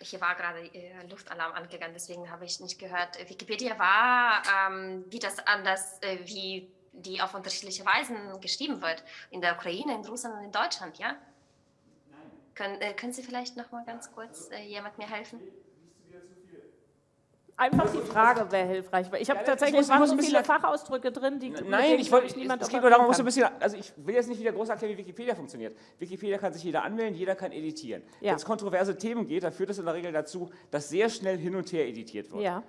hier war gerade äh, Luftalarm angegangen, deswegen habe ich nicht gehört. Wikipedia war, ähm, wie das anders, äh, wie die auf unterschiedliche Weisen geschrieben wird. In der Ukraine, in Russland und in Deutschland, ja? Können, äh, können Sie vielleicht noch mal ganz kurz äh, jemand mir helfen? Einfach die Frage wäre hilfreich, weil ich habe Ja, ich tatsächlich muss- waren so ein viele bisschen- Fachausdrücke drin, die Nein, ich wollte, niemand es geht nur darum, muss ein bisschen, also ich will jetzt nicht wieder groß erklären, wie Wikipedia funktioniert. Wikipedia kann sich jeder anmelden, jeder kann editieren. Ja. Wenn es kontroverse Themen geht, dann führt das in der Regel dazu, dass sehr schnell hin und her editiert wird. Ja,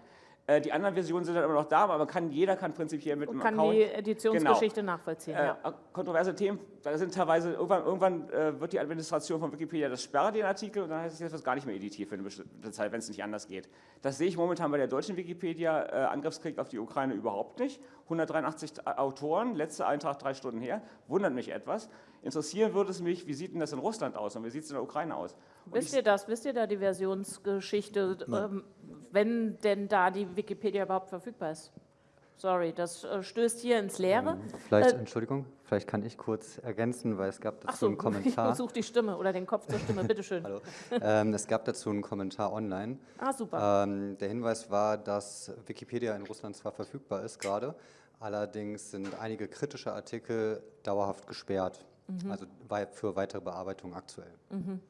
die anderen Versionen sind dann immer noch da, aber man kann, jeder kann prinzipiell mit und einem kann Account... die Editionsgeschichte nachvollziehen. Äh, ja. Kontroverse Themen, da sind teilweise, irgendwann, irgendwann äh, wird die Administration von Wikipedia das sperrt den Artikel und dann heißt es, jetzt wird gar nicht mehr editiert für eine bestimmte Zeit, wenn es nicht anders geht. Das sehe ich momentan bei der deutschen Wikipedia äh, Angriffskrieg auf die Ukraine überhaupt nicht. 183 Autoren, letzter Eintrag drei Stunden her, wundert mich etwas. Interessieren würde es mich, wie sieht denn das in Russland aus und wie sieht es in der Ukraine aus? Und Wisst ich- ihr das? Wisst ihr da die Versionsgeschichte, ähm, wenn denn da die Wikipedia überhaupt verfügbar ist? Sorry, das äh, stößt hier ins Leere. Vielleicht, Äh, Entschuldigung, vielleicht kann ich kurz ergänzen, weil es gab dazu so, einen [laughs] ich Kommentar. suche die Stimme oder den Kopf zur Stimme, [laughs] bitteschön. Hallo. ähm, es gab dazu einen Kommentar online. Ah, super. Ähm, der Hinweis war, dass Wikipedia in Russland zwar verfügbar ist gerade, allerdings sind einige kritische Artikel dauerhaft gesperrt. Mhm. Also für weitere Bearbeitung aktuell.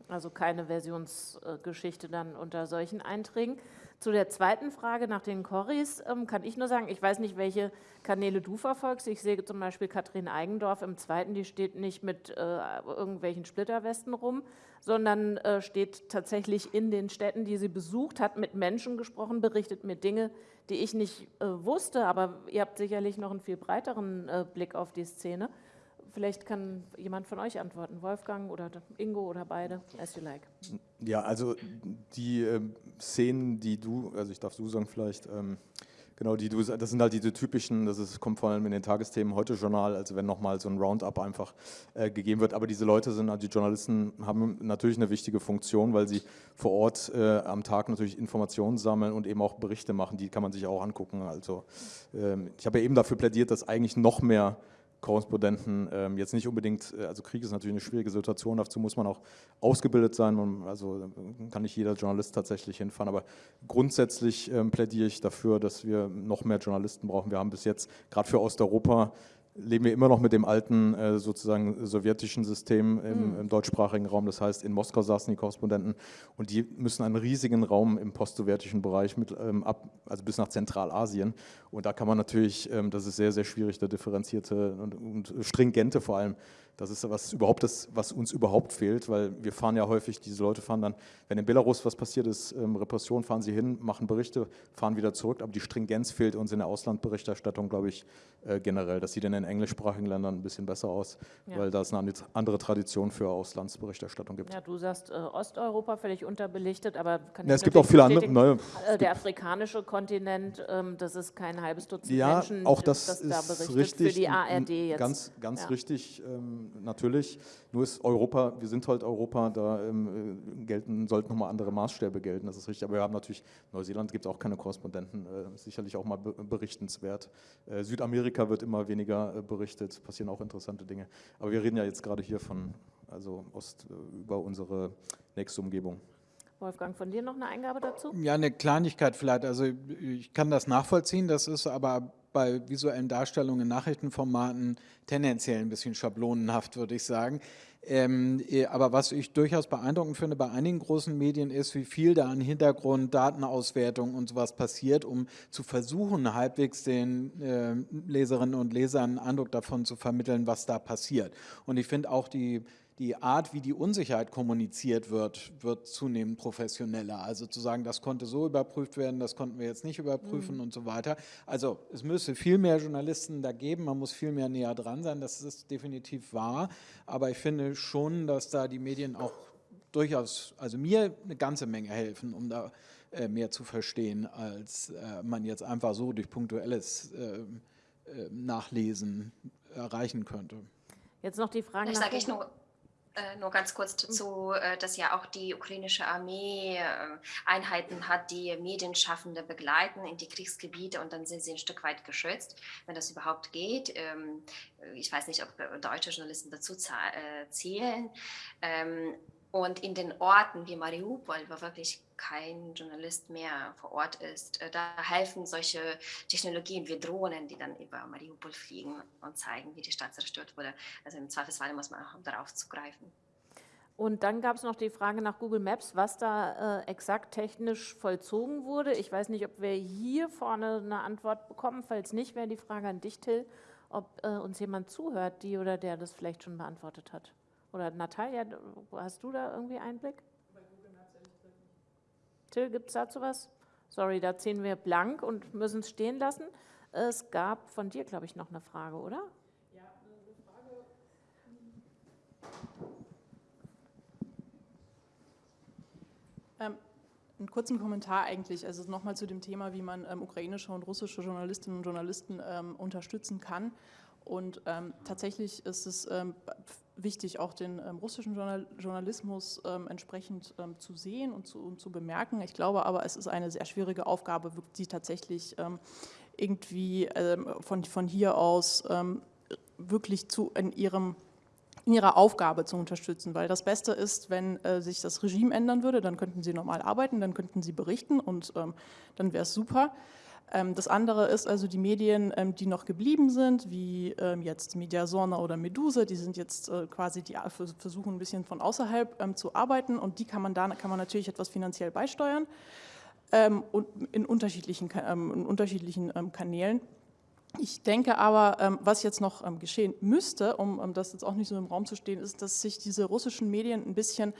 Also keine Versionsgeschichte dann unter solchen Einträgen. Zu der zweiten Frage nach den Corris ähm, kann ich nur sagen, ich weiß nicht, welche Kanäle du verfolgst. Ich sehe zum Beispiel Katrin Eigendorf im zweiten, die steht nicht mit äh, irgendwelchen Splitterwesten rum, sondern äh, steht tatsächlich in den Städten, die sie besucht, hat mit Menschen gesprochen, berichtet mir Dinge, die ich nicht äh, wusste, aber ihr habt sicherlich noch einen viel breiteren äh, Blick auf die Szene. Vielleicht kann jemand von euch antworten, Wolfgang oder Ingo oder beide, as you like. Ja, also die ähm, Szenen, die du, also ich darf du sagen vielleicht, ähm, Genau, die, das sind halt diese typischen, das ist, kommt vor allem in den Tagesthemen heute Journal, also wenn nochmal so ein Roundup einfach äh, gegeben wird. Aber diese Leute sind, also die Journalisten haben natürlich eine wichtige Funktion, weil sie vor Ort äh, am Tag natürlich Informationen sammeln und eben auch Berichte machen, die kann man sich auch angucken. Also ähm, ich habe ja eben dafür plädiert, dass eigentlich noch mehr Korrespondenten ähm, jetzt nicht unbedingt, äh, also Krieg ist natürlich eine schwierige Situation, dazu muss man auch ausgebildet sein, man, also kann nicht jeder Journalist tatsächlich hinfahren, aber grundsätzlich ähm, plädiere ich dafür, dass wir noch mehr Journalisten brauchen. Wir haben bis jetzt, gerade für Osteuropa, leben wir immer noch mit dem alten äh, sozusagen sowjetischen System im, mhm. im, deutschsprachigen Raum. Das heißt, in Moskau saßen die Korrespondenten und die müssen einen riesigen Raum im postsowjetischen Bereich mit ähm, ab, also bis nach Zentralasien. Und da kann man natürlich, ähm, das ist sehr, sehr schwierig, da differenzierte und, und stringente vor allem das ist was überhaupt das, was uns überhaupt fehlt, weil wir fahren ja häufig, diese Leute fahren dann, wenn in Belarus was passiert ist, ähm, Repression, fahren sie hin, machen Berichte, fahren wieder zurück, aber die Stringenz fehlt uns in der Auslandberichterstattung, glaube ich, äh, generell. Das sieht in den englischsprachigen Ländern ein bisschen besser aus, ja. weil da es eine andere Tradition für Auslandsberichterstattung gibt. Ja, du sagst äh, Osteuropa völlig unterbelichtet, aber kann ja, es gibt auch viele andere. Neue, äh, der afrikanische Kontinent, ähm, das ist kein halbes Dutzend ja, Menschen, auch das, das da berichtet richtig, für die ARD jetzt. Ganz, ganz ja. richtig. Ähm, natürlich. Nur ist Europa, wir sind halt Europa, da ähm, äh, gelten, sollten nochmal andere Maßstäbe gelten, das ist richtig. Aber wir haben natürlich, Neuseeland gibt es auch keine Korrespondenten, äh, sicherlich auch mal be berichtenswert. Äh, Südamerika wird immer weniger äh, berichtet, passieren auch interessante Dinge. Aber wir reden ja jetzt gerade hier von, also Ost, über unsere nächste Umgebung. Wolfgang, von dir noch eine Eingabe dazu? Ja, eine Kleinigkeit vielleicht. Also ich kann das nachvollziehen, das ist aber bei visuellen Darstellungen in Nachrichtenformaten tendenziell ein bisschen schablonenhaft, würde ich sagen. Ähm, äh, aber was ich durchaus beeindruckend finde bei einigen großen Medien ist, wie viel da an Hintergrund, Datenauswertung und sowas passiert, um zu versuchen, halbwegs den äh, Leserinnen und Lesern einen Eindruck davon zu vermitteln, was da passiert. Und ich finde auch die die Art, wie die Unsicherheit kommuniziert wird, wird zunehmend professioneller. Also zu sagen, das konnte so überprüft werden, das konnten wir jetzt nicht überprüfen mhm. und so weiter. Also es müsste viel mehr Journalisten da geben, man muss viel mehr näher dran sein, das ist definitiv wahr. Aber ich finde schon, dass da die Medien auch durchaus, also mir eine ganze Menge helfen, um da äh, mehr zu verstehen, als äh, man jetzt einfach so durch punktuelles äh, äh Nachlesen erreichen könnte. Jetzt noch die Frage nach... Sage ich nur äh, nur ganz kurz mhm. dazu, äh, dass ja auch die ukrainische Armee äh, Einheiten hat, die Medienschaffende begleiten in die Kriegsgebiete und dann sind sie ein Stück weit geschützt, wenn das überhaupt geht. Ähm, ich weiß nicht, ob deutsche Journalisten dazu zählen. Ähm, und in den Orten wie Mariupol, wo wirklich kein Journalist mehr vor Ort ist, äh, da helfen solche Technologien wie Drohnen, die dann über Mariupol fliegen und zeigen, wie die Stadt zerstört wurde. Also im Zweifelsfall muss man auch darauf zugreifen. Und dann gab es noch die Frage nach Google Maps, was da äh, exakt technisch vollzogen wurde. Ich weiß nicht, ob wir hier vorne eine Antwort bekommen. Falls nicht, wäre die Frage an dich, Till, ob äh, uns jemand zuhört, die oder der das vielleicht schon beantwortet hat. Oder Natalia, hast du da irgendwie Einblick? Till, gibt es dazu was? Sorry, da ziehen wir blank und müssen es stehen lassen. Es gab von dir, glaube ich, noch eine Frage, oder? Ja, eine Frage. Ähm, einen kurzen Kommentar eigentlich, also nochmal zu dem Thema, wie man ähm, ukrainische und russische Journalistinnen und Journalisten ähm, unterstützen kann. Und ähm, tatsächlich ist es ähm, wichtig, auch den ähm, russischen Journal Journalismus ähm, entsprechend ähm, zu sehen und zu, und zu, bemerken. Ich glaube aber, es ist eine sehr schwierige Aufgabe, die tatsächlich ähm, irgendwie von, von hier aus wirklich zu, in ihrem in ihrer Aufgabe zu unterstützen, weil das Beste ist, wenn äh, sich das Regime ändern würde, dann könnten sie normal arbeiten, dann könnten sie berichten und ähm, dann wäre es super. Ähm, das andere ist also die Medien, ähm, die noch geblieben sind, wie ähm, jetzt Mediasona oder Medusa, die sind jetzt äh, quasi, die versuchen ein bisschen von außerhalb zu arbeiten und die kann man da kann man natürlich etwas finanziell beisteuern und in unterschiedlichen, in unterschiedlichen Kanälen. Ich denke aber, was jetzt noch geschehen müsste, um das jetzt auch nicht so im Raum zu stehen, ist, dass sich diese russischen Medien ein bisschen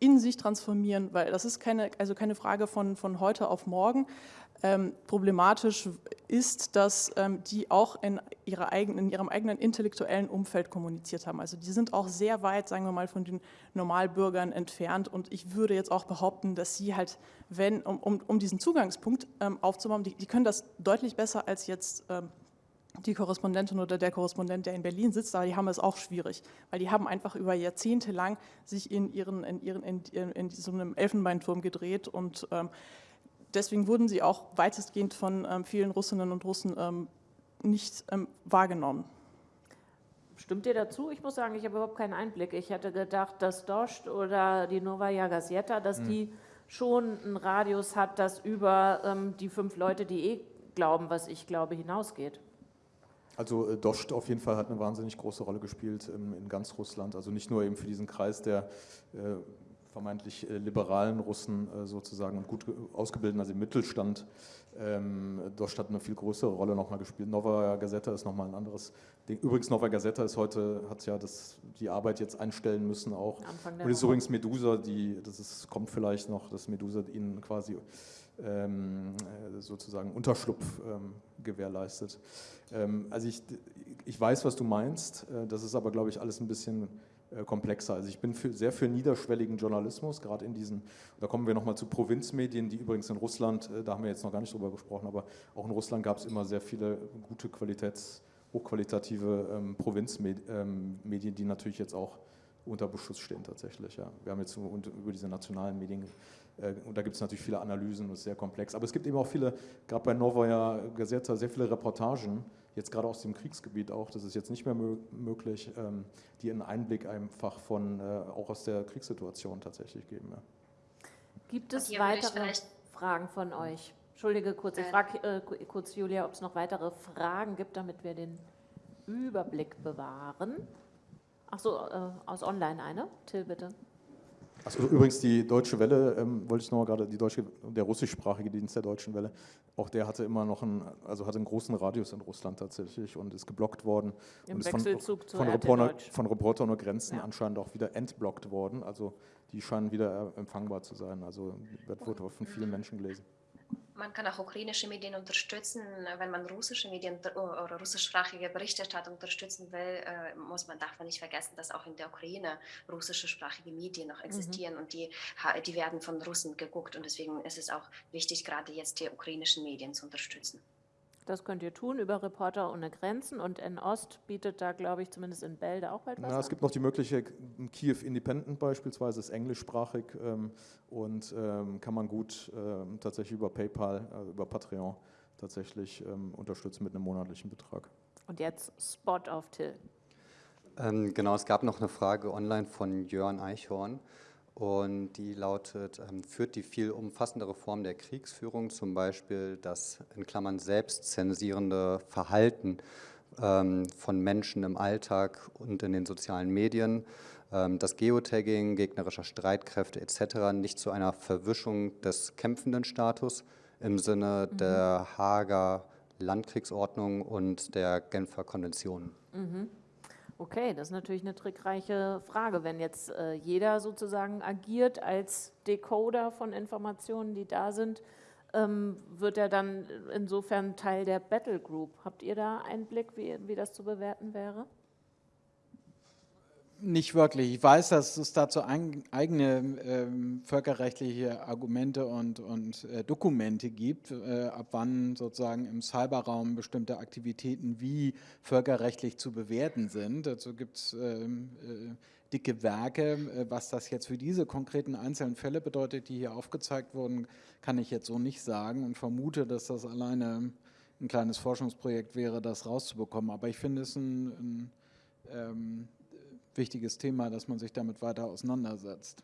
in sich transformieren, weil das ist keine, also keine Frage von, von heute auf morgen. Ähm, problematisch ist, dass ähm, die auch in, ihrer eigenen, in ihrem eigenen intellektuellen Umfeld kommuniziert haben. Also die sind auch sehr weit, sagen wir mal, von den Normalbürgern entfernt. Und ich würde jetzt auch behaupten, dass sie halt, wenn, um, um, um diesen Zugangspunkt ähm, aufzubauen, die, die, können das deutlich besser als jetzt ähm, die Korrespondentin oder der Korrespondent, der in Berlin sitzt, aber die haben es auch schwierig, weil die haben einfach über Jahrzehnte lang sich in, ihren, in, ihren, in, in so einem Elfenbeinturm gedreht und ähm, deswegen wurden sie auch weitestgehend von ähm, vielen Russinnen und Russen ähm, nicht ähm, wahrgenommen. Stimmt ihr dazu? Ich muss sagen, ich habe überhaupt keinen Einblick. Ich hätte gedacht, dass Dost oder die Novaya Gazeta, dass mhm. die schon einen Radius hat, das über ähm, die fünf Leute, die eh glauben, was ich glaube, hinausgeht. Also äh, Dost auf jeden Fall hat eine wahnsinnig große Rolle gespielt ähm, in ganz Russland. Also nicht nur eben für diesen Kreis der äh, vermeintlich äh, liberalen Russen äh, sozusagen und gut ausgebildeten, also im Mittelstand. Ähm, Dost hat eine viel größere Rolle nochmal gespielt. Novaya Gazeta ist nochmal ein anderes Ding. Übrigens, Novaya Gazeta ist heute, hat ja das, die Arbeit jetzt einstellen müssen auch. Und ist übrigens Medusa, die, das ist, kommt vielleicht noch, dass Medusa ihnen quasi ähm, äh, sozusagen Unterschlupf ähm, gewährleistet. Ähm, also ich, ich weiß, was du meinst, das ist aber, glaube ich, alles ein bisschen komplexer. Also ich bin für, sehr für niederschwelligen Journalismus, gerade in diesen, da kommen wir nochmal zu Provinzmedien, die übrigens in Russland, äh, da haben wir jetzt noch gar nicht drüber gesprochen, aber auch in Russland gab es immer sehr viele gute Qualitäts, hochqualitative ähm, Provinzmedien, ähm, die natürlich jetzt auch unter Beschuss stehen tatsächlich. Ja. Wir haben jetzt über diese nationalen Medien, äh, und da gibt es natürlich viele Analysen, das ist sehr komplex, aber es gibt eben auch viele, gerade bei Novaya Gazeta, sehr viele Reportagen, jetzt gerade aus dem Kriegsgebiet auch, das ist jetzt nicht mehr möglich, ähm, die einen Einblick einfach von, äh, auch aus der Kriegssituation tatsächlich geben. Ja. Gibt es weitere Fragen von euch? Entschuldige kurz, ich äh. frage äh, kurz Julia, ob es noch weitere Fragen gibt, damit wir den Überblick bewahren. Ach so, äh, aus Online eine. Till, bitte. Also übrigens die Deutsche Welle, ähm, wollte ich noch mal gerade, die deutsche, der russischsprachige Dienst der Deutschen Welle, auch der hatte immer noch einen, also hatte einen großen Radius in Russland tatsächlich und ist geblockt worden. Im und ist von, von, Reporter, von Reporter ohne Grenzen ja. anscheinend auch wieder entblockt worden. Also die scheinen wieder empfangbar zu sein. Also wird, wird von vielen Menschen gelesen. Man kann auch ukrainische Medien unterstützen. Wenn man russische Medien oder russischsprachige Berichterstattung unterstützen will, äh, muss man, darf man nicht vergessen, dass auch in der Ukraine russischsprachige Medien noch mhm. existieren mhm. und die, die werden von Russen geguckt. Und deswegen ist es auch wichtig, gerade jetzt die ukrainischen Medien zu unterstützen. Das könnt ihr tun über Reporter ohne Grenzen und N-Ost bietet da, glaube ich, zumindest in Bälde auch bald was Ja, es gibt noch die Möglichkeit, Kiew Independent beispielsweise ist englischsprachig ähm, und ähm, kann man gut ähm, tatsächlich über PayPal, äh, über Patreon tatsächlich ähm, unterstützen mit einem monatlichen Betrag. Und jetzt Spot auf Till. Ähm, genau, es gab noch eine Frage online von Jörn Eichhorn. Und die lautet, ähm, führt die viel umfassendere Form der Kriegsführung, zum Beispiel das in Klammern selbstzensierende Verhalten ähm, von Menschen im Alltag und in den sozialen Medien, ähm, das Geotagging gegnerischer Streitkräfte etc. nicht zu einer Verwischung des kämpfenden Status im Sinne mhm. der Hager Landkriegsordnung und der Genfer Konventionen? Mhm. Okay, das ist natürlich eine trickreiche Frage. Wenn jetzt äh, jeder sozusagen agiert als Decoder von Informationen, die da sind, ähm, wird er dann insofern Teil der Battle Group. Habt ihr da Einblick, wie, wie das zu bewerten wäre? Nicht wirklich. Ich weiß, dass es dazu eigene ähm, völkerrechtliche Argumente und, und äh, Dokumente gibt, äh, ab wann sozusagen im Cyberraum bestimmte Aktivitäten wie völkerrechtlich zu bewerten sind. Dazu gibt es ähm, äh, dicke Werke. Äh, was das jetzt für diese konkreten einzelnen Fälle bedeutet, die hier aufgezeigt wurden, kann ich jetzt so nicht sagen und vermute, dass das alleine ein kleines Forschungsprojekt wäre, das rauszubekommen. Aber ich finde es ein, ein ähm, wichtiges Thema, dass man sich damit weiter auseinandersetzt.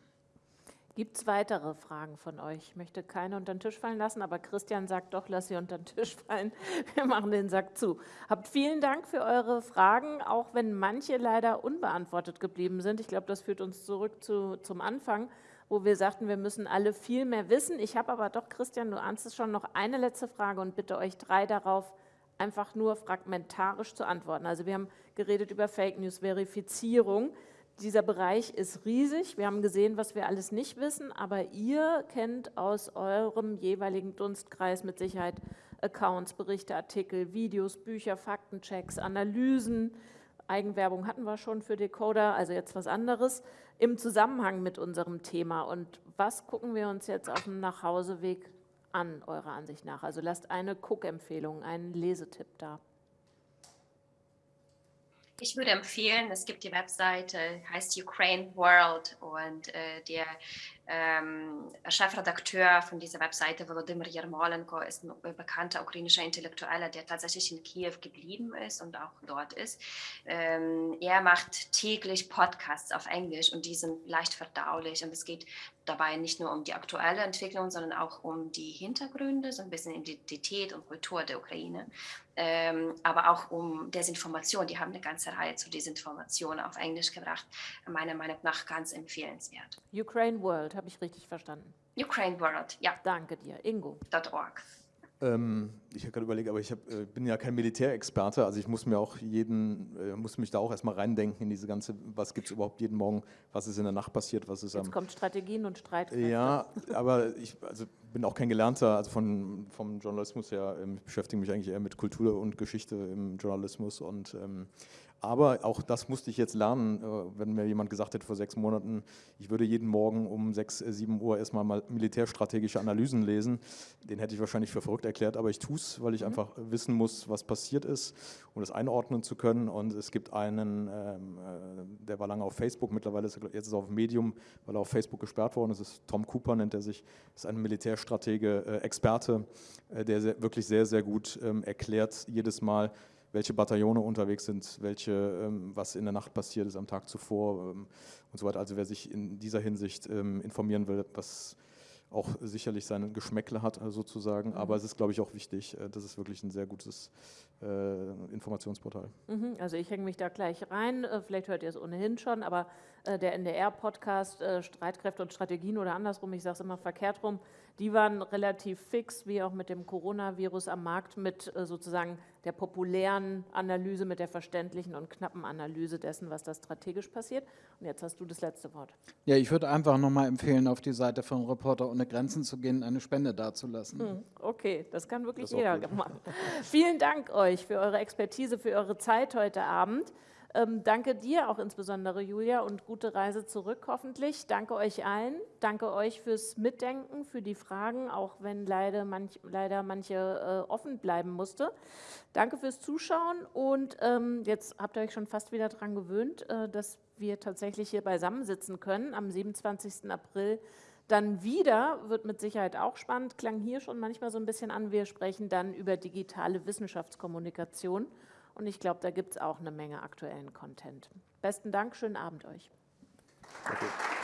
Gibt es weitere Fragen von euch? Ich möchte keine unter den Tisch fallen lassen, aber Christian sagt doch, lass sie unter den Tisch fallen. [laughs] Wir machen den Sack zu. Habt vielen Dank für eure Fragen, auch wenn manche leider unbeantwortet geblieben sind. Ich glaube, das führt uns zurück zu, zum Anfang, wo wir sagten, wir müssen alle viel mehr wissen. Ich habe aber doch, Christian, du ahnst es schon, noch eine letzte Frage und bitte euch drei darauf einfach nur fragmentarisch zu antworten. Also wir haben geredet über Fake News, Verifizierung. dieser Bereich ist riesig. Wir haben gesehen, was wir alles nicht wissen, aber ihr kennt aus eurem jeweiligen Dunstkreis mit Sicherheit Accounts, Berichte, Artikel, Videos, Bücher, Faktenchecks, Analysen. Eigenwerbung hatten wir schon für Decoder, also jetzt was anderes im Zusammenhang mit unserem Thema. Und was gucken wir uns jetzt auf dem Nachhauseweg an, eurer Ansicht nach? Also lasst eine Cook-Empfehlung, einen Lesetipp da. Ich würde empfehlen, es gibt die Webseite, heißt Ukraine World und äh, der ähm, Chefredakteur von dieser Webseite, Volodymyr Yermolenko, ist ein bekannter ukrainischer Intellektueller, der tatsächlich in Kiew geblieben ist und auch dort ist. Ähm, er macht täglich Podcasts auf Englisch und die sind leicht verdaulich und es geht dabei nicht nur um die aktuelle Entwicklung, sondern auch um die Hintergründe, so ein bisschen Identität und Kultur der Ukraine, ähm, aber auch um Desinformation. Die haben eine ganze Reihe zu Desinformation auf Englisch gebracht, meiner Meinung nach ganz empfehlenswert. Ukraine World habe ich richtig verstanden? Ukraine World, ja. Danke dir. Ingo. .org. Ähm, ich habe gerade überlegt, aber ich hab, äh, bin ja kein Militärexperte, also ich muss mir auch jeden, äh, muss mich da auch erstmal reindenken in diese ganze, was gibt es überhaupt jeden Morgen, was ist in der Nacht passiert, was ist Jetzt am... kommt Strategien und Streitkräfte. Ja, aber ich also bin auch kein Gelernter, also von, vom Journalismus her, ähm, ich beschäftige mich eigentlich eher mit Kultur und Geschichte im Journalismus und ähm, aber auch das musste ich jetzt lernen, äh, wenn mir jemand gesagt hätte vor sechs Monaten, ich würde jeden Morgen um sechs, äh, sieben Uhr erstmal mal militärstrategische Analysen lesen. Den hätte ich wahrscheinlich für verrückt erklärt, aber ich tue es, weil ich mhm. einfach wissen muss, was passiert ist, um das einordnen zu können. Und es gibt einen, ähm, äh, der war lange auf Facebook, mittlerweile ist er jetzt ist er auf Medium, weil er auf Facebook gesperrt worden ist. Das ist Tom Cooper, nennt er sich, ist ein Militärstratege, Experte, der wirklich sehr, sehr gut ähm, erklärt jedes Mal, welche Bataillone unterwegs sind, welche, ähm, was in der Nacht passiert ist am Tag zuvor ähm, und so weiter. Also wer sich in dieser Hinsicht ähm, informieren will, was auch sicherlich seine Geschmäckle hat, äh, sozusagen. Mhm. Aber es ist, glaube ich, auch wichtig. Äh, das ist wirklich ein sehr gutes äh, Informationsportal. Mhm, also ich hänge mich da gleich rein. Äh, vielleicht hört ihr es ohnehin schon, aber äh, der NDR-Podcast äh, Streitkräfte und Strategien oder andersrum, ich sage es immer verkehrt rum, die waren relativ fix, wie auch mit dem Coronavirus am Markt, mit sozusagen der populären Analyse, mit der verständlichen und knappen Analyse dessen, was da strategisch passiert. Und jetzt hast du das letzte Wort. Ja, ich würde einfach nochmal empfehlen, auf die Seite von Reporter ohne Grenzen zu gehen, eine Spende dazulassen. Hm, okay, das kann wirklich das jeder machen. Vielen Dank euch für eure Expertise, für eure Zeit heute Abend. Ähm, danke dir auch insbesondere, Julia, und gute Reise zurück hoffentlich. Danke euch allen. Danke euch fürs Mitdenken, für die Fragen, auch wenn leider, manch, leider manche äh, offen bleiben musste. Danke fürs Zuschauen und ähm, jetzt habt ihr euch schon fast wieder daran gewöhnt, äh, dass wir tatsächlich hier beisammensitzen können am 27. April. Dann wieder, wird mit Sicherheit auch spannend, klang hier schon manchmal so ein bisschen an, wir sprechen dann über digitale Wissenschaftskommunikation. Und ich glaube, da gibt es auch eine Menge aktuellen Content. Besten Dank, schönen Abend euch. Okay.